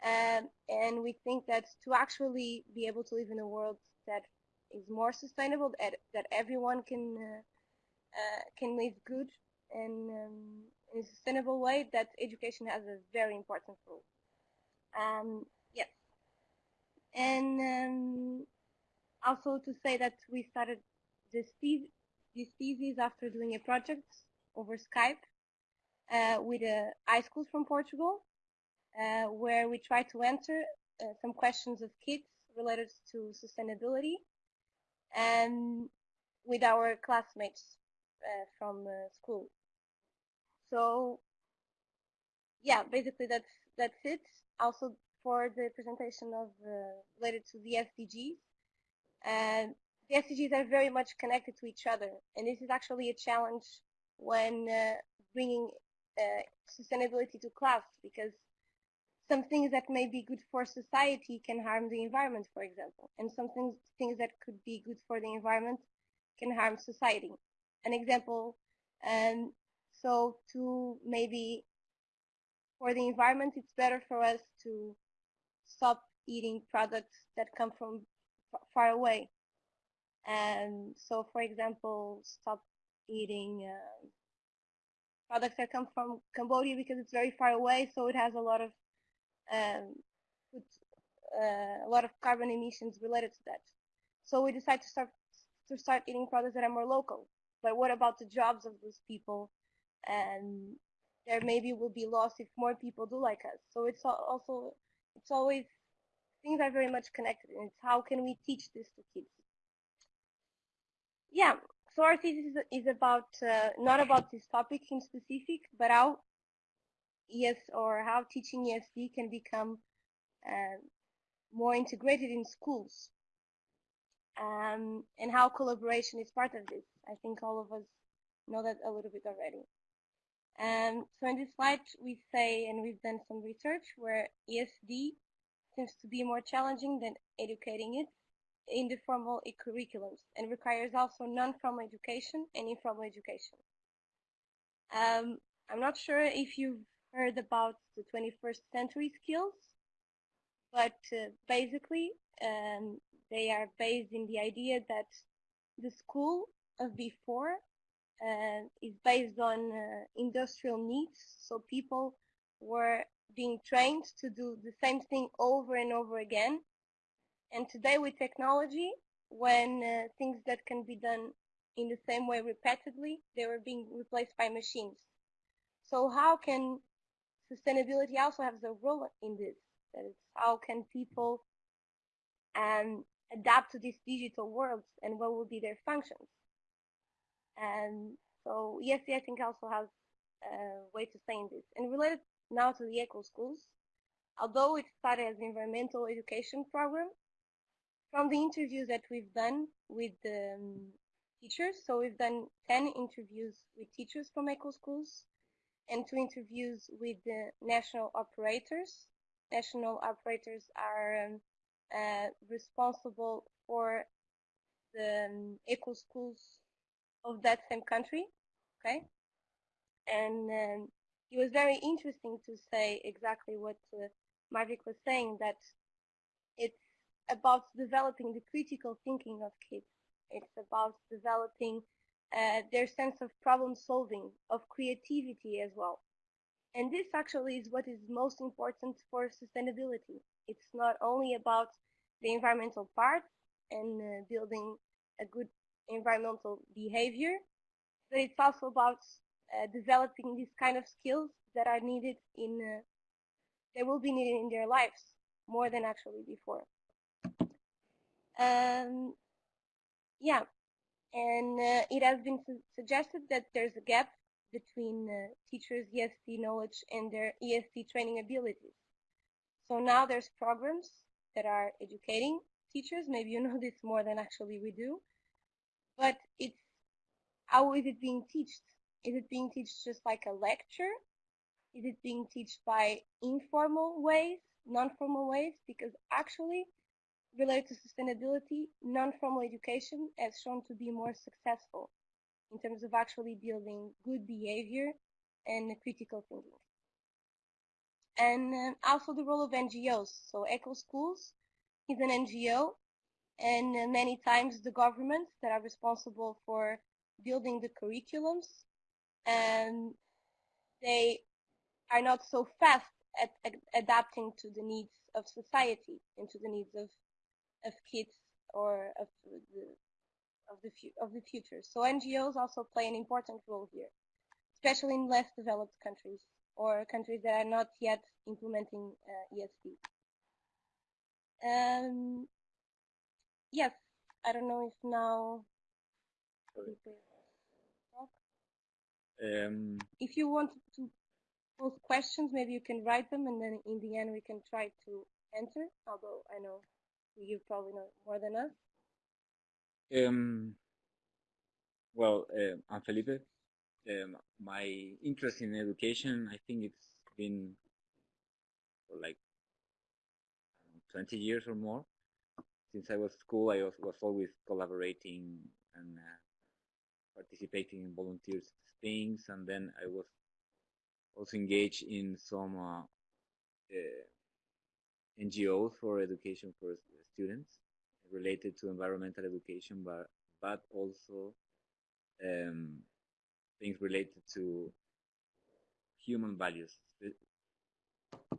um, and we think that to actually be able to live in a world that is more sustainable, that, that everyone can uh, uh, can live good and um, in a sustainable way, that education has a very important role. Um, yes, and um, also to say that we started this thesis, after doing a project over Skype uh, with uh, high schools from Portugal, uh, where we try to answer uh, some questions of kids related to sustainability and with our classmates uh, from uh, school. So yeah, basically that's that's it. Also for the presentation of related to the SDGs. And the SDGs are very much connected to each other, and this is actually a challenge when uh, bringing uh, sustainability to class because some things that may be good for society can harm the environment, for example, and some things, things that could be good for the environment can harm society. An example, um, so to maybe for the environment, it's better for us to stop eating products that come from far away. And so, for example, stop eating uh, products that come from Cambodia because it's very far away, so it has a lot of um, uh, a lot of carbon emissions related to that. So we decided to start to start eating products that are more local. But what about the jobs of those people? And there maybe will be loss if more people do like us. So it's also it's always things are very much connected, and it's how can we teach this to kids? Yeah, so our thesis is about uh, not about this topic in specific, but how ES or how teaching ESD can become uh, more integrated in schools, um, and how collaboration is part of this. I think all of us know that a little bit already. Um, so in this slide, we say, and we've done some research where ESD seems to be more challenging than educating it in the formal curriculums and requires also non-formal education and informal education. Um, I'm not sure if you've heard about the 21st century skills, but uh, basically um, they are based in the idea that the school of before uh, is based on uh, industrial needs, so people were being trained to do the same thing over and over again. And today with technology, when uh, things that can be done in the same way repeatedly, they were being replaced by machines. So how can sustainability also has a role in this? That is, how can people um, adapt to these digital worlds and what will be their functions? And so ESD I think also has a way to say in this. And related now to the eco schools. Although it started as an environmental education program, from the interviews that we've done with the um, teachers, so we've done 10 interviews with teachers from eco schools and two interviews with the national operators. National operators are um, uh, responsible for the um, eco schools of that same country, okay? And um, it was very interesting to say exactly what uh, Marvik was saying, that it's about developing the critical thinking of kids. It's about developing uh, their sense of problem solving, of creativity as well. And this actually is what is most important for sustainability. It's not only about the environmental part and uh, building a good environmental behavior, but it's also about uh, developing these kind of skills that are needed in, uh, they will be needed in their lives more than actually before. Um, yeah, and uh, it has been su suggested that there's a gap between uh, teachers' ESD knowledge and their ESD training abilities. So now there's programs that are educating teachers. Maybe you know this more than actually we do. But it's how is it being taught? Is it being taught just like a lecture? Is it being taught by informal ways, non-formal ways? Because actually, related to sustainability, non-formal education has shown to be more successful in terms of actually building good behavior and critical thinking. And um, also the role of NGOs. So Eco Schools is an NGO and uh, many times the governments that are responsible for building the curriculums and they are not so fast at, at adapting to the needs of society and to the needs of, of kids or of the of the of the future. So NGOs also play an important role here, especially in less developed countries or countries that are not yet implementing uh, ESD. Um, yes, I don't know if now. Um, if you want to pose questions, maybe you can write them, and then in the end we can try to answer. Although I know you probably know more than us. Um, well, uh, I'm Felipe. Um, my interest in education, I think it's been like 20 years or more. Since I was school, I was, was always collaborating and uh, participating in volunteers things, and then I was also engaged in some uh, uh, NGOs for education for students related to environmental education, but but also um, things related to human values.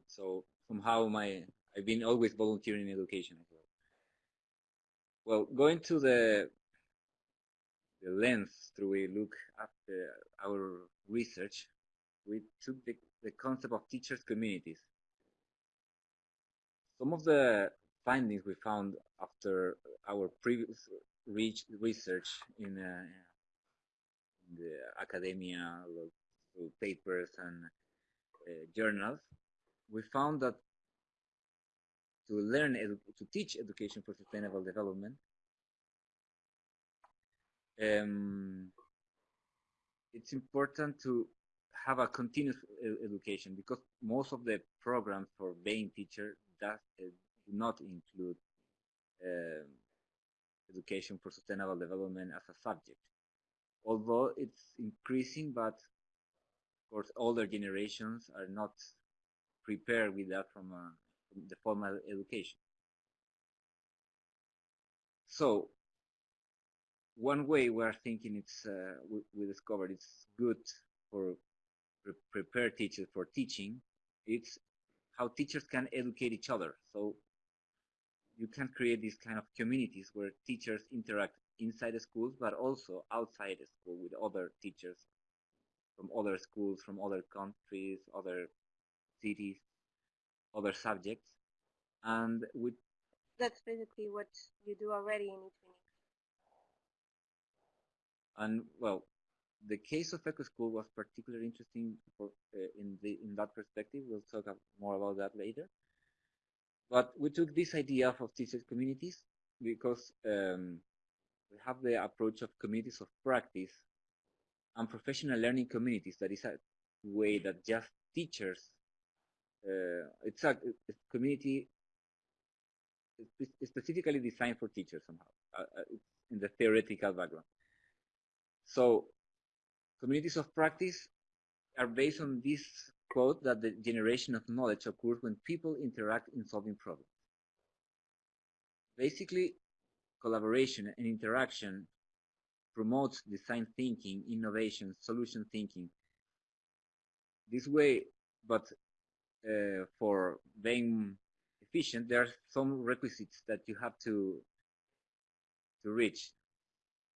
So somehow my I've been always volunteering in education as well. Well, going to the the lens through we look at the, our research, we took the, the concept of teachers communities. Some of the findings we found after our previous research in, uh, in the academia, papers and uh, journals, we found that to learn to teach education for sustainable development, um, it's important to have a continuous education because most of the programs for being teacher does uh, not include uh, education for sustainable development as a subject. Although it's increasing, but of course older generations are not prepared with that from, uh, from the formal education. So one way we are thinking it's uh, we, we, discovered it's good for pre prepare teachers for teaching. It's how teachers can educate each other. So you can create these kind of communities where teachers interact inside the schools, but also outside the school with other teachers from other schools, from other countries, other cities, other subjects, and with. That's basically what you do already in eTwinning. And well, the case of Eco School was particularly interesting for, uh, in the in that perspective. We'll talk more about that later. But we took this idea of teachers communities because um, we have the approach of communities of practice and professional learning communities. That is a way that just teachers. Uh, it's a, a community specifically designed for teachers somehow uh, uh in the theoretical background. So communities of practice are based on this quote that the generation of knowledge occurs when people interact in solving problems. Basically, collaboration and interaction promotes design thinking, innovation, solution thinking. This way, but uh, for being efficient, there are some requisites that you have to to reach.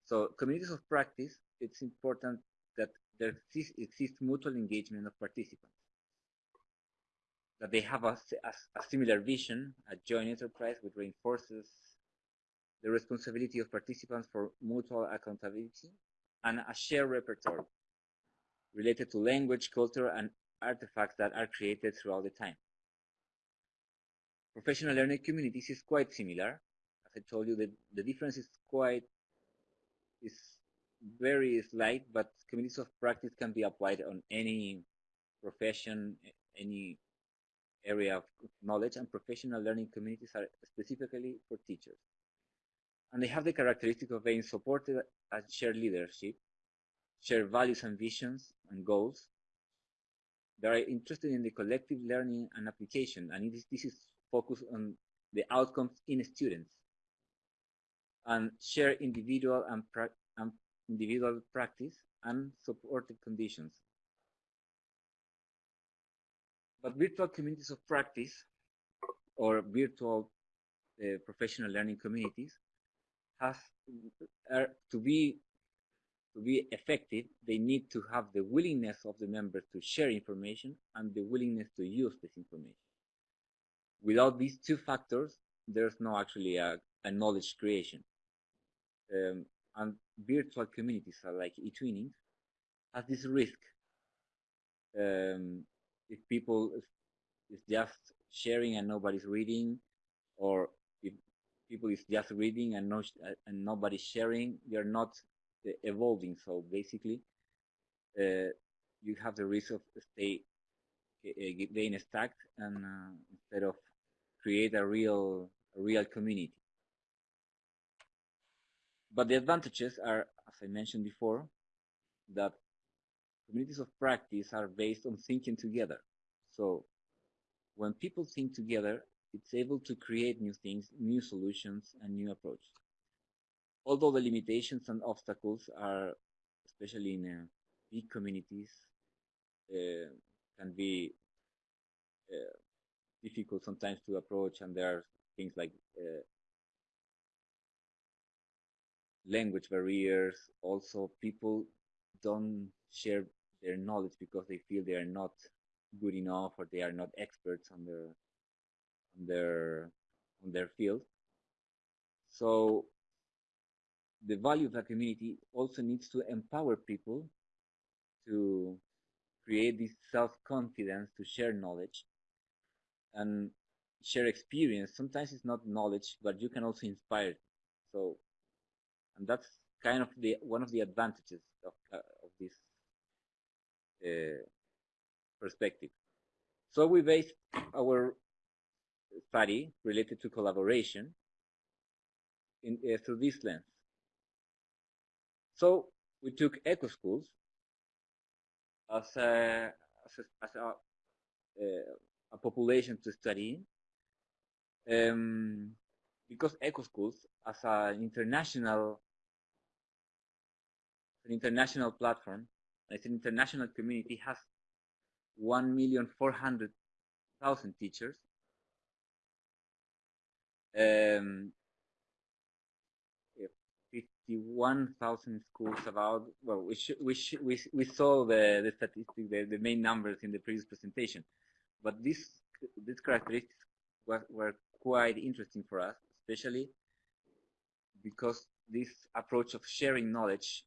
So communities of practice, it's important that there exists, exists mutual engagement of participants, that they have a, a, a similar vision, a joint enterprise which reinforces the responsibility of participants for mutual accountability, and a shared repertoire related to language, culture, and artifacts that are created throughout the time. Professional learning communities is quite similar. As I told you, the, the difference is quite is very slight, but communities of practice can be applied on any profession, any area of knowledge, and professional learning communities are specifically for teachers. And they have the characteristic of being supported and shared leadership, share values and visions and goals. They are interested in the collective learning and application, and is, this is focused on the outcomes in students and share individual and, pra and individual practice and supportive conditions. But virtual communities of practice or virtual uh, professional learning communities have are, to be to be effective, they need to have the willingness of the members to share information and the willingness to use this information. Without these two factors, there's no actually a, a knowledge creation. Um, and virtual communities are like eTwinning has this risk. Um, if people is just sharing and nobody's reading, or if people is just reading and no and nobody's sharing, you're not uh, evolving. So basically, uh, you have the risk of stay uh, stuck and uh, instead of create a real a real community. But the advantages are, as I mentioned before, that communities of practice are based on thinking together. So when people think together, it's able to create new things, new solutions, and new approaches. Although the limitations and obstacles are, especially in uh, big communities, uh, can be uh, difficult sometimes to approach, and there are things like uh, language barriers. Also, people don't share their knowledge because they feel they are not good enough or they are not experts on their on their on their field. So the value of the community also needs to empower people to create this self-confidence to share knowledge and share experience. Sometimes it's not knowledge, but you can also inspire. So and that's kind of the one of the advantages of, uh, perspective. So we based our study related to collaboration in, uh, through this lens. So we took eco schools as a, as a, as a, uh, a population to study um, because eco schools as an international an international platform, it's an international community, has 1,400,000 teachers. Um, 51,000 schools about, well, we, we, we, we saw the, the statistics, the, the main numbers in the previous presentation, but this, these characteristics were, were quite interesting for us, especially because this approach of sharing knowledge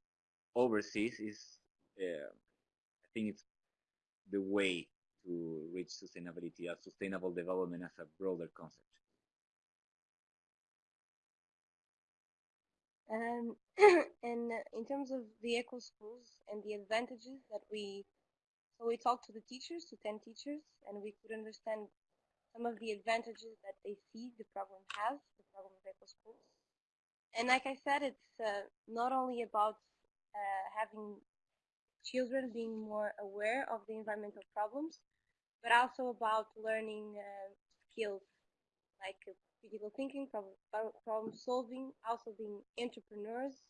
overseas is, uh, I think it's the way to reach sustainability as sustainable development as a broader concept. Um, and in terms of the eco schools and the advantages that we, so we talked to the teachers, to 10 teachers, and we could understand some of the advantages that they see the program has, the program of eco schools. And like I said, it's uh, not only about uh, having children being more aware of the environmental problems, but also about learning uh, skills like critical thinking, problem, solving, also being entrepreneurs,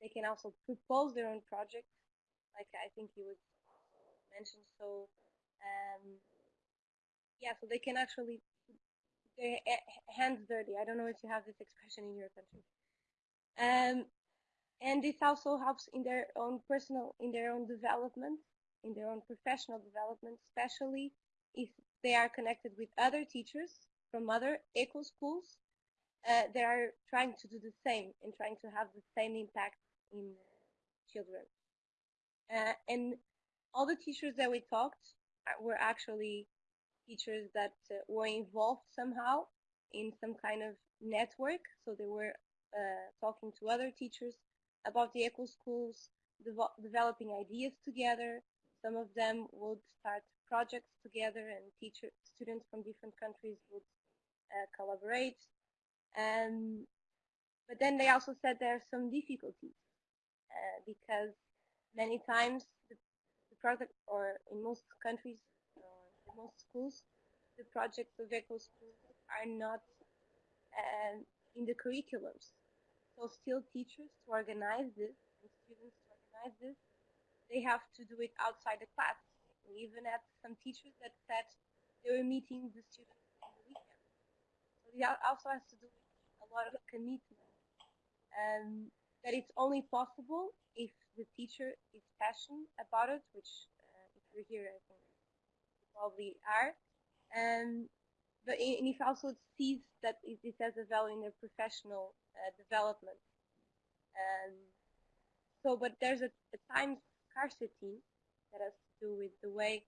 they can also propose their own projects, like I think you would mention. So, um, yeah, so they can actually their hands dirty. I don't know if you have this expression in your country. Um, and this also helps in their own personal, in their own development, in their own professional development, especially if they are connected with other teachers from other eco schools uh, they are trying to do the same and trying to have the same impact in children. Uh, and all the teachers that we talked were actually teachers that uh, were involved somehow in some kind of network. So they were uh, talking to other teachers about the eco schools, developing ideas together. Some of them would start projects together and teacher students from different countries would uh, collaborate. Um, but then they also said there are some difficulties uh, because many times the, the, project, or in most countries, most schools, the projects of eco schools are not uh, in the curriculums. So still teachers to organize this and students to organize this, they have to do it outside the class. We even had some teachers that said they were meeting the students on the weekend. So it also has to do with a lot of commitment. Um, that it's only possible if the teacher is passionate about it, which uh, if you're here, I think you probably are. Um, but and if also sees that this has a value in their professional uh, development. And so, but there's a, a, time scarcity that has to do with the way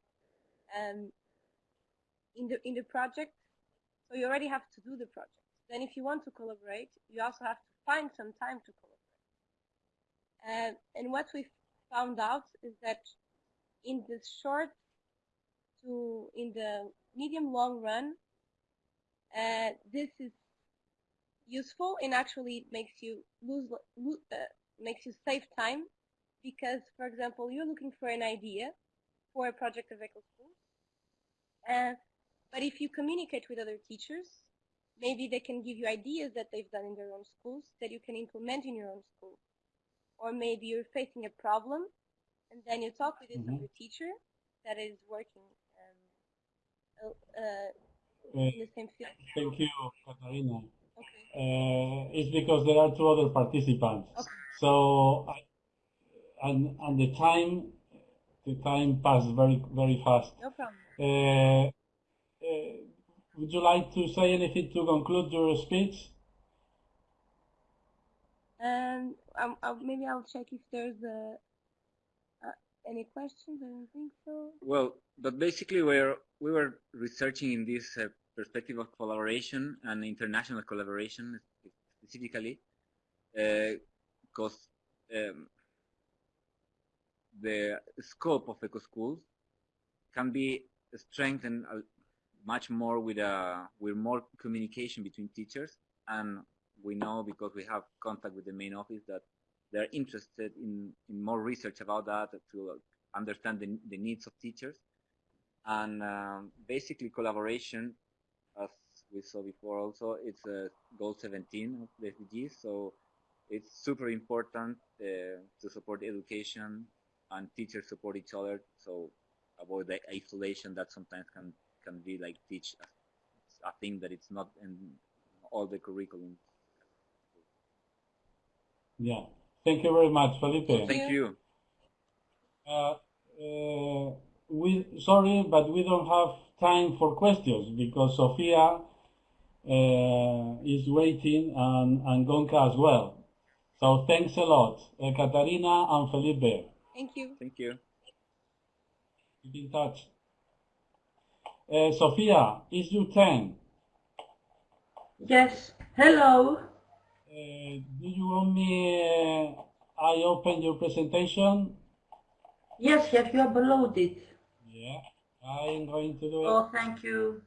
um, in the in the project. So you already have to do the project. Then, if you want to collaborate, you also have to find some time to collaborate. Uh, and what we found out is that in the short to in the medium long run, uh, this is useful and actually makes you lose, lose uh, makes you save time because, for example, you're looking for an idea for a project of eco schools, uh, but if you communicate with other teachers, maybe they can give you ideas that they've done in their own schools that you can implement in your own school or maybe you're facing a problem and then you talk with this mm -hmm. other teacher that is working um, uh, in the same field. Thank you, Katarina. Okay. Uh, it's because there are two other participants. Okay. So, I, and, and the time, the time passed very, very fast. No problem. Uh, uh would you like to say anything to conclude your speech? Um, um, uh, maybe I'll check if there's a, uh, any questions. I don't think so. Well, but basically, we're we were researching in this uh, perspective of collaboration and international collaboration specifically, because uh, um, the scope of eco schools can be strengthened much more with a uh, with more communication between teachers and we know because we have contact with the main office that they're interested in, in more research about that to understand the, the needs of teachers. And um, basically collaboration, we saw before also, it's a goal 17 of the SDGs. So it's super important uh, to support education and teachers support each other. So avoid the isolation that sometimes can, can be like teach a, a thing that it's not in all the curriculum yeah. Thank you very much, Felipe. Thank you. Uh, uh, we sorry, but we don't have time for questions because Sofia is waiting and, and Gonka as well. So thanks a lot, uh, Katarina and Felipe. Thank you. Thank you. Keep in touch. Uh, Sofia, is your turn. Yes. Hello. Uh, do you want me, uh, I open your presentation? Yes, have you uploaded? Yeah, I'm going to do it. Oh, thank you.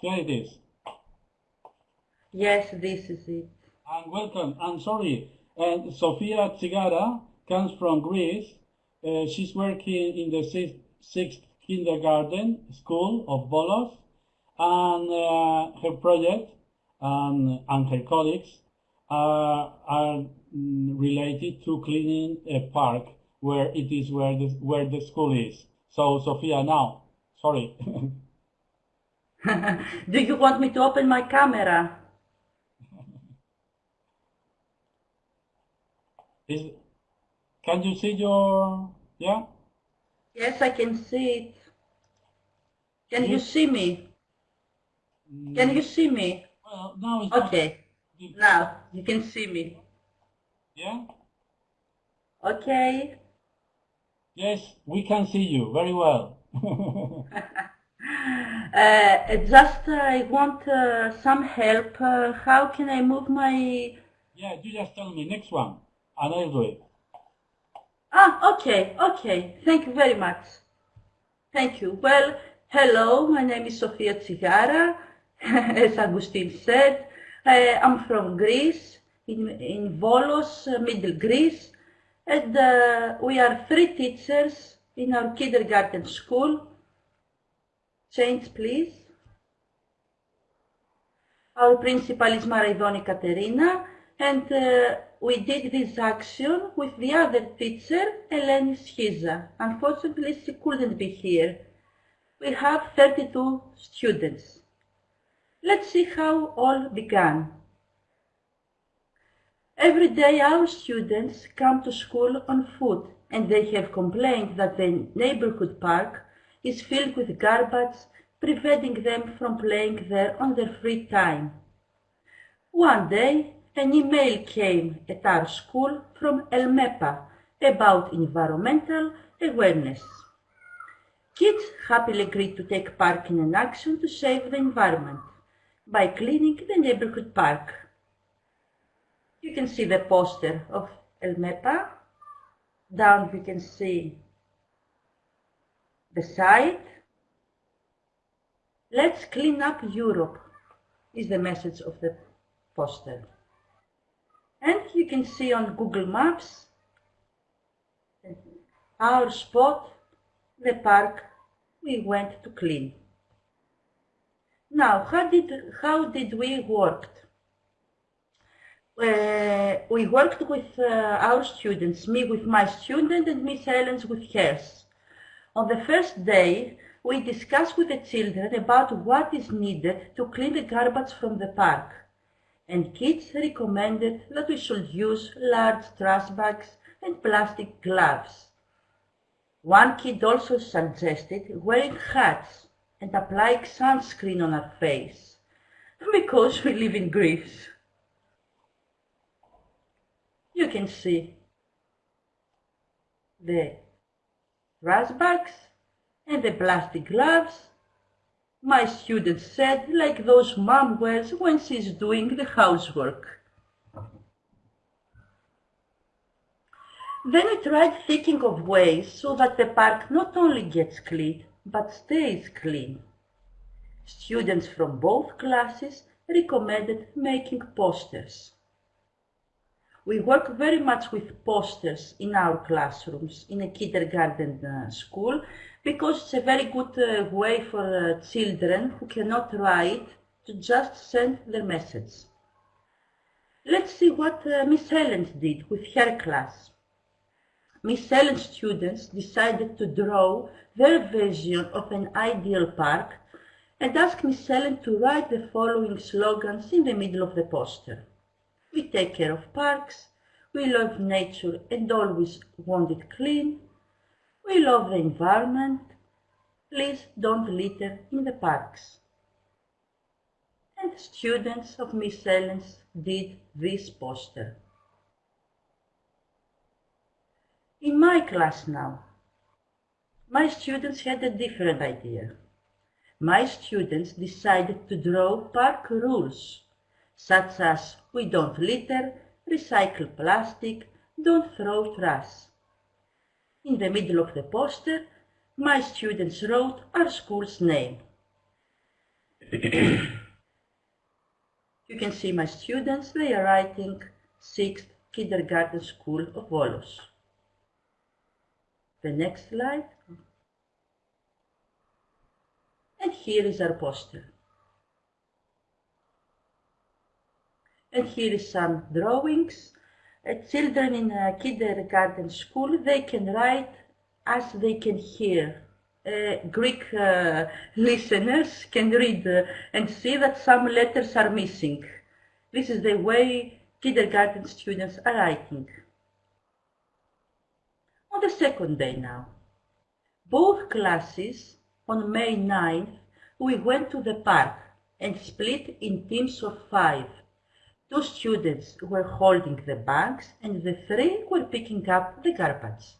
Here it is. Yes, this is it. And welcome. I'm sorry. And Sofia Tsigara comes from Greece. Uh, she's working in the sixth, sixth kindergarten school of Volos, and uh, her project and, and her colleagues are, are mm, related to cleaning a park where it is where the, where the school is. So, Sofia, now, sorry. Do you want me to open my camera? is, can you see your, yeah? Yes, I can see it. Can you see me? Can you see me? Well, now it's not- Okay, now you can see me. yeah? Okay. Yes, we can see you very well. Uh, just uh, I want uh, some help. Uh, how can I move my? yeah, you just tell me next one, and I'll do it. Ah, okay, okay. Thank you very much. Thank you. Well, hello. My name is Sofia Tsigara. As Agustin said, uh, I'm from Greece, in in Volos, uh, Middle Greece, and uh, we are three teachers in our kindergarten school. Change, please. Our principal is Maraidoni Katerina, and uh, we did this action with the other teacher, Eleni Schiza. Unfortunately, she couldn't be here. We have 32 students. Let's see how all began. Every day our students come to school on foot and they have complained that the neighborhood park is filled with garbage, preventing them from playing there on their free time. One day, an email came at our school from ELMEPA about environmental awareness. Kids happily agreed to take part in an action to save the environment by cleaning the neighborhood park. You can see the poster of ELMEPA. Down you can see the site. Let's clean up Europe is the message of the poster. And you can see on Google Maps our spot, the park we went to clean. Now, how did, how did we work? Uh, we worked with uh, our students, me with my student and Miss Helen's with hers. On the first day, we discussed with the children about what is needed to clean the garbage from the park. And kids recommended that we should use large trash bags and plastic gloves. One kid also suggested wearing hats and applying sunscreen on our face because we live in Greece. You can see the trash bags and the plastic gloves. My student said like those mom wears when she's doing the housework. Then we tried thinking of ways so that the park not only gets clean, but stays clean. Students from both classes recommended making posters. We work very much with posters in our classrooms in a kindergarten uh, school because it's a very good uh, way for uh, children who cannot write to just send their message. Let's see what uh, Miss Helen did with her class. Miss Helen's students decided to draw their vision of an ideal park and asked Miss Helen to write the following slogans in the middle of the poster. We take care of parks, we love nature and always want it clean, we love the environment, please don't litter in the parks. And students of Miss Helen's did this poster. In my class now, my students had a different idea. My students decided to draw park rules, such as we don't litter, recycle plastic, don't throw trash. In the middle of the poster, my students wrote our school's name. you can see my students, they are writing 6th Kindergarten School of Volos. The next slide. And here is our poster. And here is some drawings. Uh, children in a kindergarten school, they can write as they can hear. Uh, Greek uh, listeners can read uh, and see that some letters are missing. This is the way kindergarten students are writing. On the second day now, both classes on May 9th, we went to the park and split in teams of five. Two students were holding the bags and the three were picking up the garbage.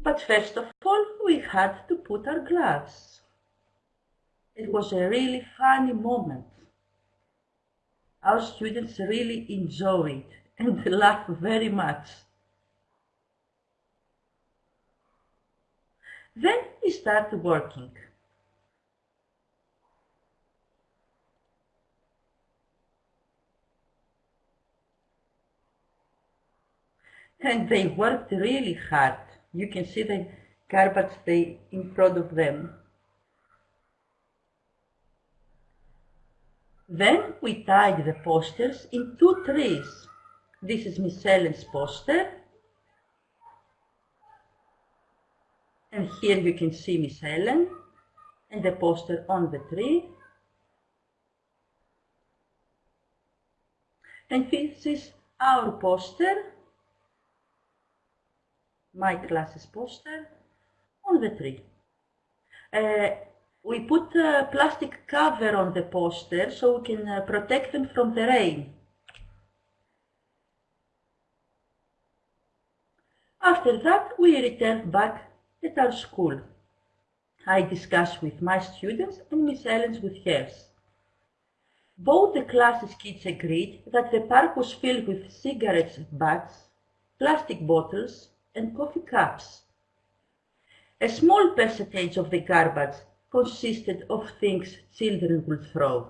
But first of all, we had to put our gloves. It was a really funny moment. Our students really enjoyed it and laughed very much. Then we started working. And they worked really hard. You can see the garbage they in front of them. Then we tied the posters in two trees. This is Miss Ellen's poster. And here you can see Miss Ellen and the poster on the tree. And this is our poster, my class's poster, on the tree. Uh, we put a plastic cover on the poster so we can uh, protect them from the rain. After that, we returned back at our school. I discussed with my students and Miss Ellen's with hers. Both the classes' kids agreed that the park was filled with cigarettes butts, plastic bottles, and coffee cups. A small percentage of the garbage consisted of things children would throw,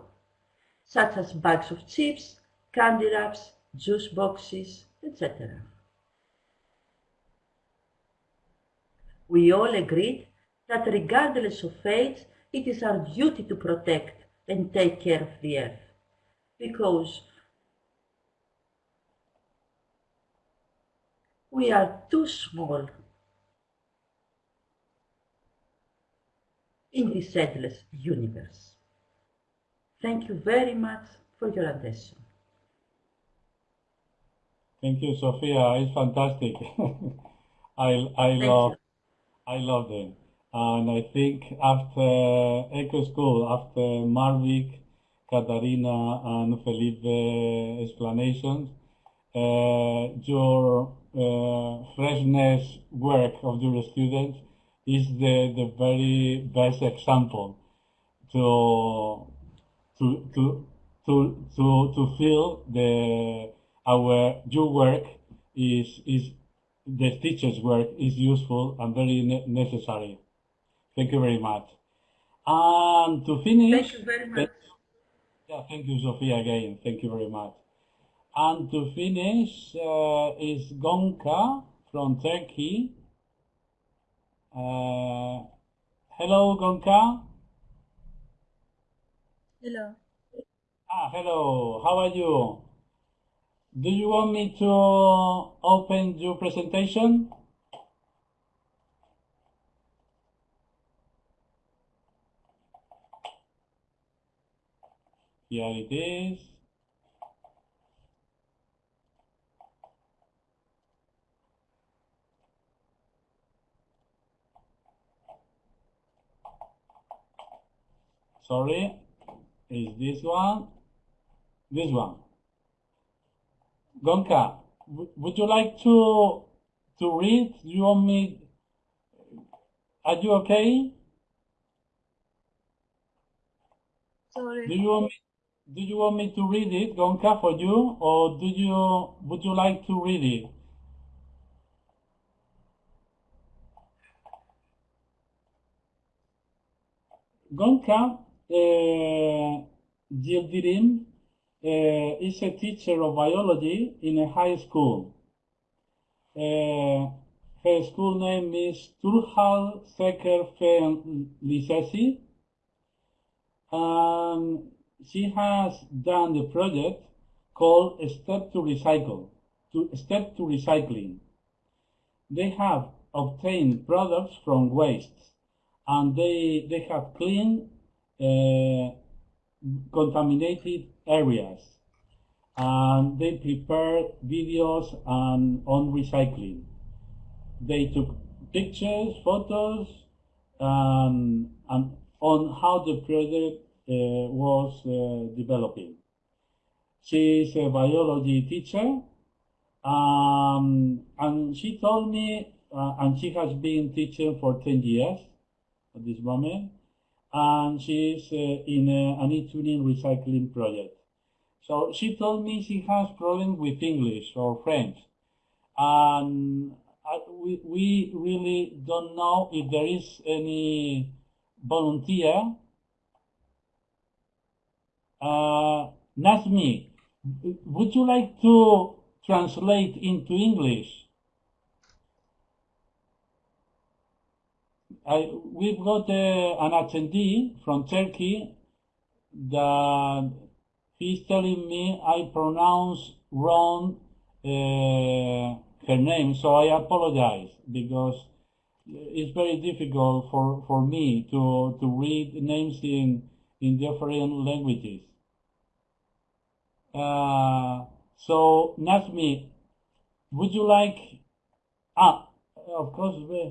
such as bags of chips, candy wraps, juice boxes, etc. We all agreed that regardless of age, it is our duty to protect and take care of the earth. Because we are too small in this endless universe. Thank you very much for your attention. Thank you, Sophia. It's fantastic. I I Thank love you. I love them. And I think after Eco School, after Marvik, Katarina, and Felipe explanations, uh, your uh, freshness work of the students is the, the very best example to to to to to to feel the our your work is is the teacher's work is useful and very ne- necessary. Thank you very much. And to finish, Thank you very much. thank- yeah, thank you, Sophia, again. Thank you very much. And to finish uh, is Gonka from Turkey. Uh, hello, Gonka. Hello. Ah, hello. How are you? Do you want me to open your presentation? Here it is. Sorry, is this one? This one. Gonka, w- would you like to to read? Do you want me? Are you okay? Sorry. Do you want me? Do you want me to read it, Gonka, for you, or do you would you like to read it? Gonka, uh, Yildirim uh, is a teacher of biology in a high school. Uh, her school name is Turhal Seker Fen Lisesi. And she has done the project called Step to Recycle, to Step to Recycling. They have obtained products from waste and they, they have cleaned contaminated areas and they prepared videos and on recycling. They took pictures, photos, um, and on how the project uh, was uh, developing. She is a biology teacher, um, and she told me, uh, and she has been teaching for 10 years at this moment, and she is uh, in a, an eTwinning recycling project. So she told me she has problems with English or French, and I, we, we really don't know if there is any volunteer. Uh, Nazmi, would you like to translate into English? I, we've got uh, an attendee from Turkey that he's telling me I pronounce wrong uh, her name, so I apologize because it's very difficult for, for me to, to read names in, in different languages. Uh, so, Nazmi, would you like, ah, of course, uh,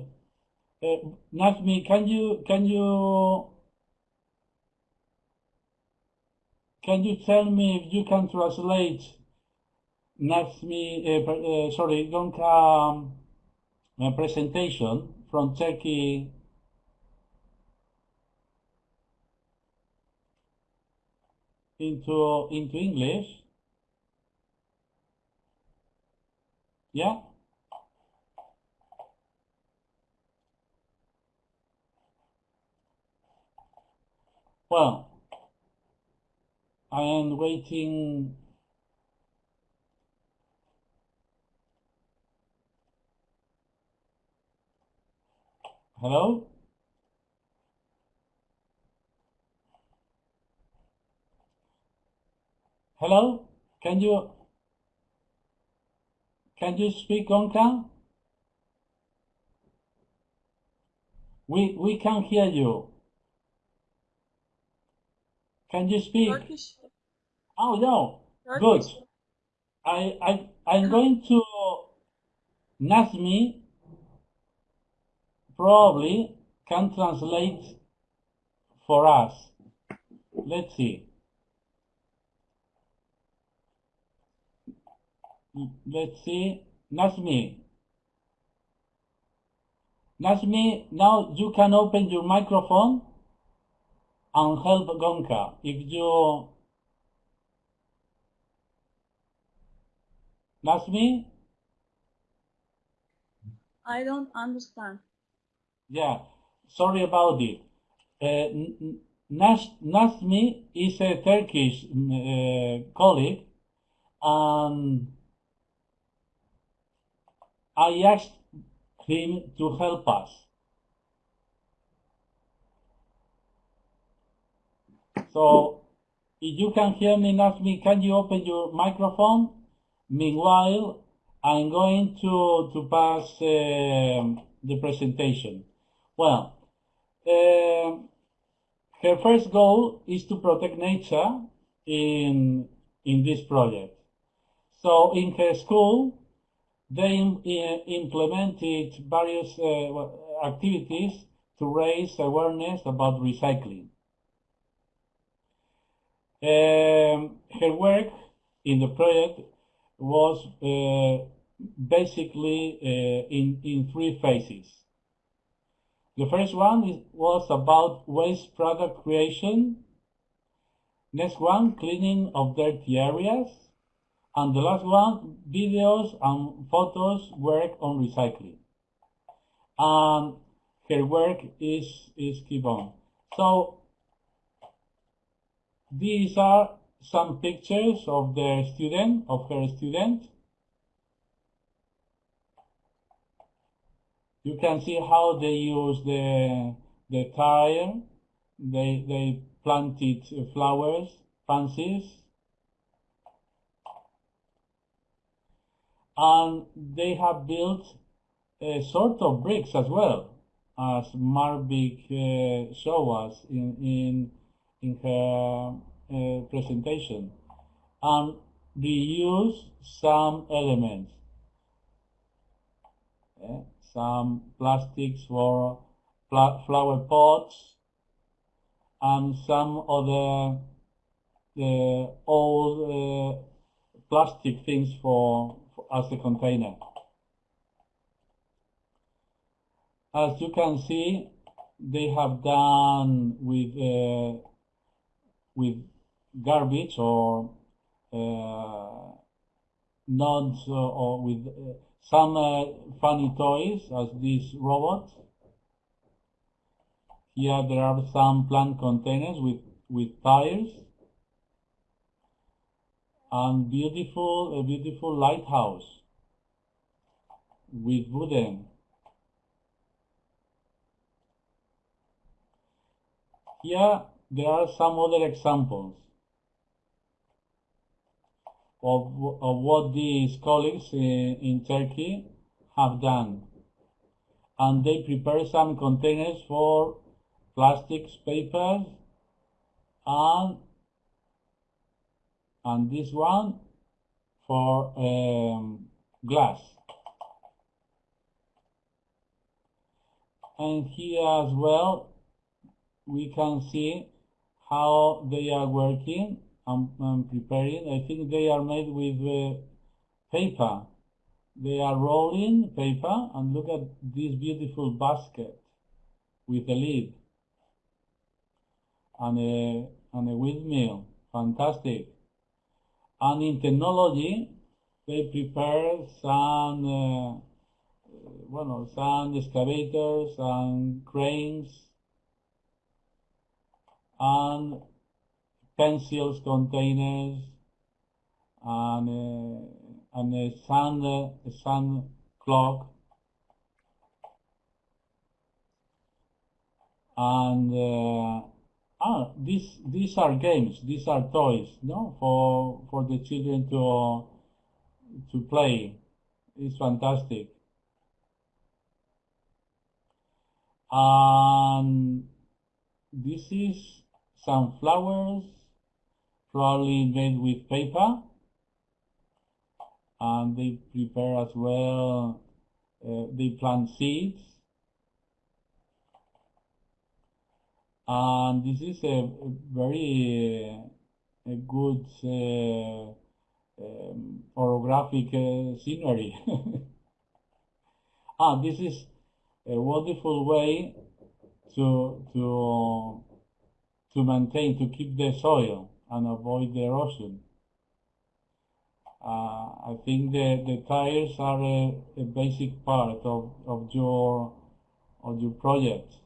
Nazmi, can you, can you, can you tell me if you can translate Nazmi, uh, sorry, Gonka um, uh, presentation from Turkey into into English. Yeah. Well, I am waiting Hello? Hello? Can you can you speak Gonka? We we can hear you. Can you speak? Turkish. Oh no. Turkish. Good. I I I'm going to Nazmi probably can translate for us. Let's see. Let's see. Nazmi. Nazmi, now you can open your microphone and help Gonka. If you... Nazmi? I don't understand. Yeah, sorry about it. Uh, Nas Nazmi is a Turkish uh, colleague, and I asked him to help us. So, if you can hear me, ask me. can you open your microphone? Meanwhile, I'm going to, to pass uh, the presentation. Well, uh, her first goal is to protect nature in, in this project. So in her school, they uh, implemented various uh, activities to raise awareness about recycling. Um, her work in the project was uh, basically uh, in, in three phases. The first one is, was about waste product creation. Next one, cleaning of dirty areas. And the last one, videos and photos work on recycling. And her work is, is keep on. So, these are some pictures of the student, of her student. You can see how they use the, the tire. They, they planted flowers, pansies. And they have built a sort of bricks as well, as Marvik uh, showed us in, in, in her uh, presentation and we reuse some elements. Yeah, some plastics for pla flower pots and some other uh, old uh, plastic things for, for as a container. As you can see, they have done with uh, with garbage or uh, or with uh, some uh, funny toys as this robot. Here there are some plant containers with, with tires and beautiful, a beautiful lighthouse with wooden. Here there are some other examples of, of what these colleagues in, in Turkey have done. And they prepare some containers for plastics, papers, and, and this one for um, glass. And here as well, we can see how they are working and, and preparing. I think they are made with uh, paper. They are rolling paper and look at this beautiful basket with a lid and a, and a windmill. Fantastic. And in technology, they prepare some, uh, well, some excavators and cranes and pencils containers and uh, and a uh, a sun clock. And uh, ah these these are games these are toys no for for the children to to play. It's fantastic. And this is some flowers probably made with paper and they prepare as well uh, they plant seeds. And this is a, very uh, a good uh, um, orographic uh, scenery. Ah this is a wonderful way to to to maintain to keep the soil and avoid the erosion. Uh, I think the, the tires are a, a, basic part of, of your of your project,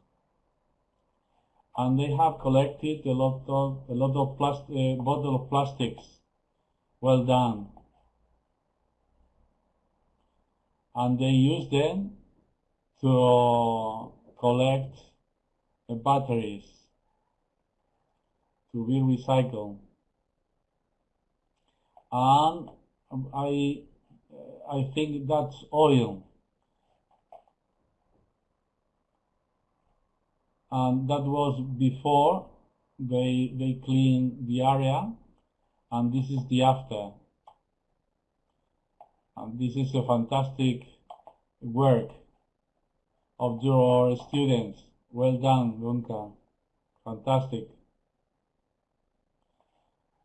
and they have collected a lot of a lot of plastic uh, bottle of plastics. Well done, and they use them to collect the batteries to be recycled. And I, uh, I think that's oil. And that was before they, they clean the area and this is the after. And this is a fantastic work of your students. Well done, Gunka. Fantastic.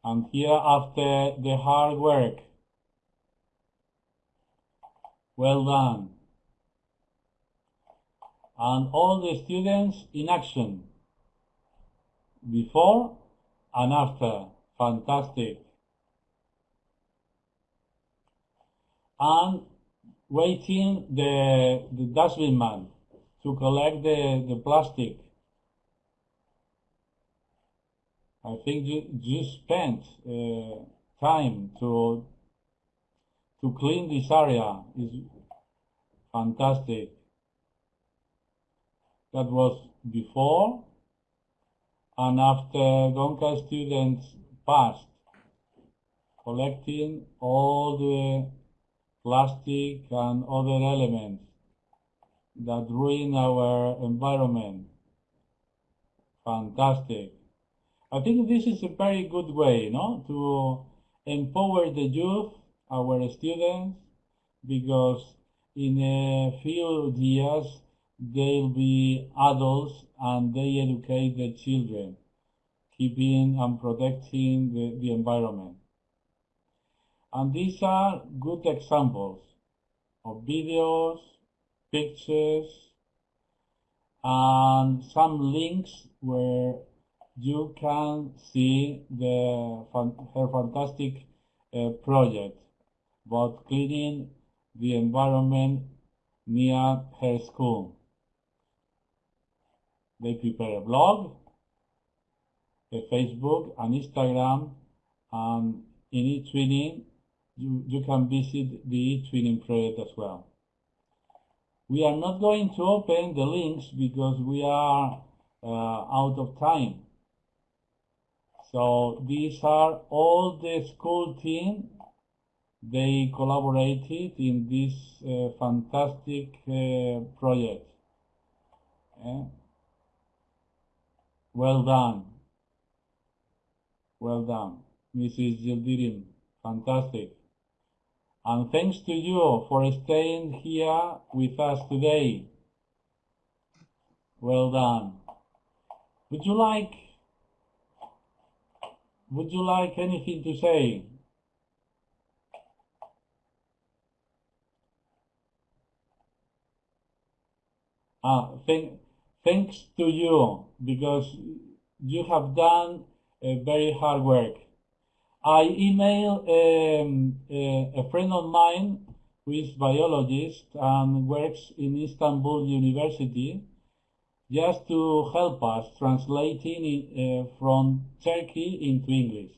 And here after the hard work. Well done. And all the students in action. Before and after. Fantastic. And waiting the, the dustbin man to collect the, the plastic I think you, you spent uh, time to to clean this area is fantastic. That was before and after Gonca students passed, collecting all the plastic and other elements that ruin our environment. Fantastic. I think this is a very good way, no, to empower the youth, our students, because in a few years they'll be adults and they educate the children, keeping and protecting the, the environment. And these are good examples of videos, pictures, and some links where you can see the her fantastic uh, project about cleaning the environment near her school. They prepare a blog, a Facebook, an Instagram, and in eTwinning, you, you can visit the eTwinning project as well. We are not going to open the links because we are uh, out of time. So these are all the school team. They collaborated in this uh, fantastic uh, project. Yeah. Well done. Well done, Mrs. Yildirim. Fantastic. And thanks to you for staying here with us today. Well done. Would you like would you like anything to say? Ah, thank, thanks to you because you have done a very hard work. I emailed um, a, a friend of mine who is biologist and works in Istanbul University just to help us translating it, uh, from Turkey into English.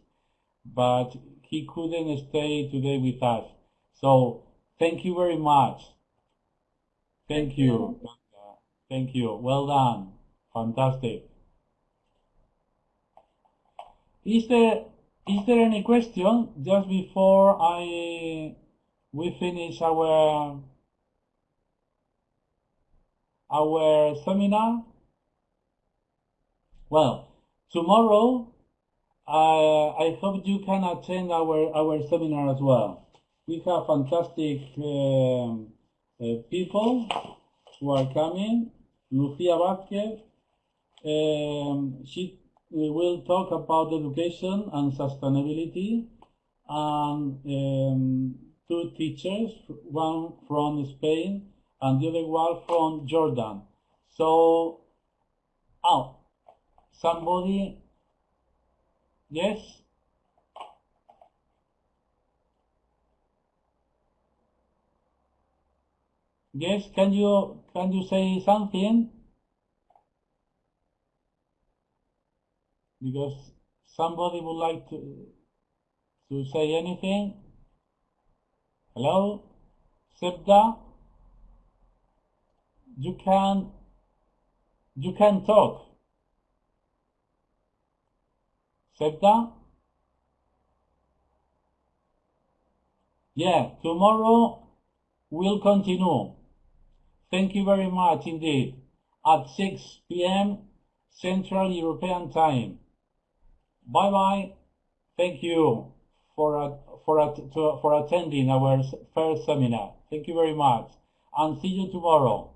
But he couldn't stay today with us. So thank you very much. Thank, Thank you. you. Thank you. Well done. Fantastic. Is there is there any question just before I we finish our our seminar? Well, tomorrow uh, I hope you can attend our our seminar as well. We have fantastic um, uh, people who are coming. Lucia Vázquez, um, she we will talk about education and sustainability and um, two teachers, one from Spain and the other one from Jordan. So, oh, somebody, yes? Yes, can you can you say something? Because somebody would like to to say anything. Hello, Sebda. You can you can talk. Sebda. Yeah, tomorrow we'll continue. Thank you very much indeed. At 6 p.m. Central European Time. Bye bye. Thank you for for to, for attending our first seminar. Thank you very much, and see you tomorrow.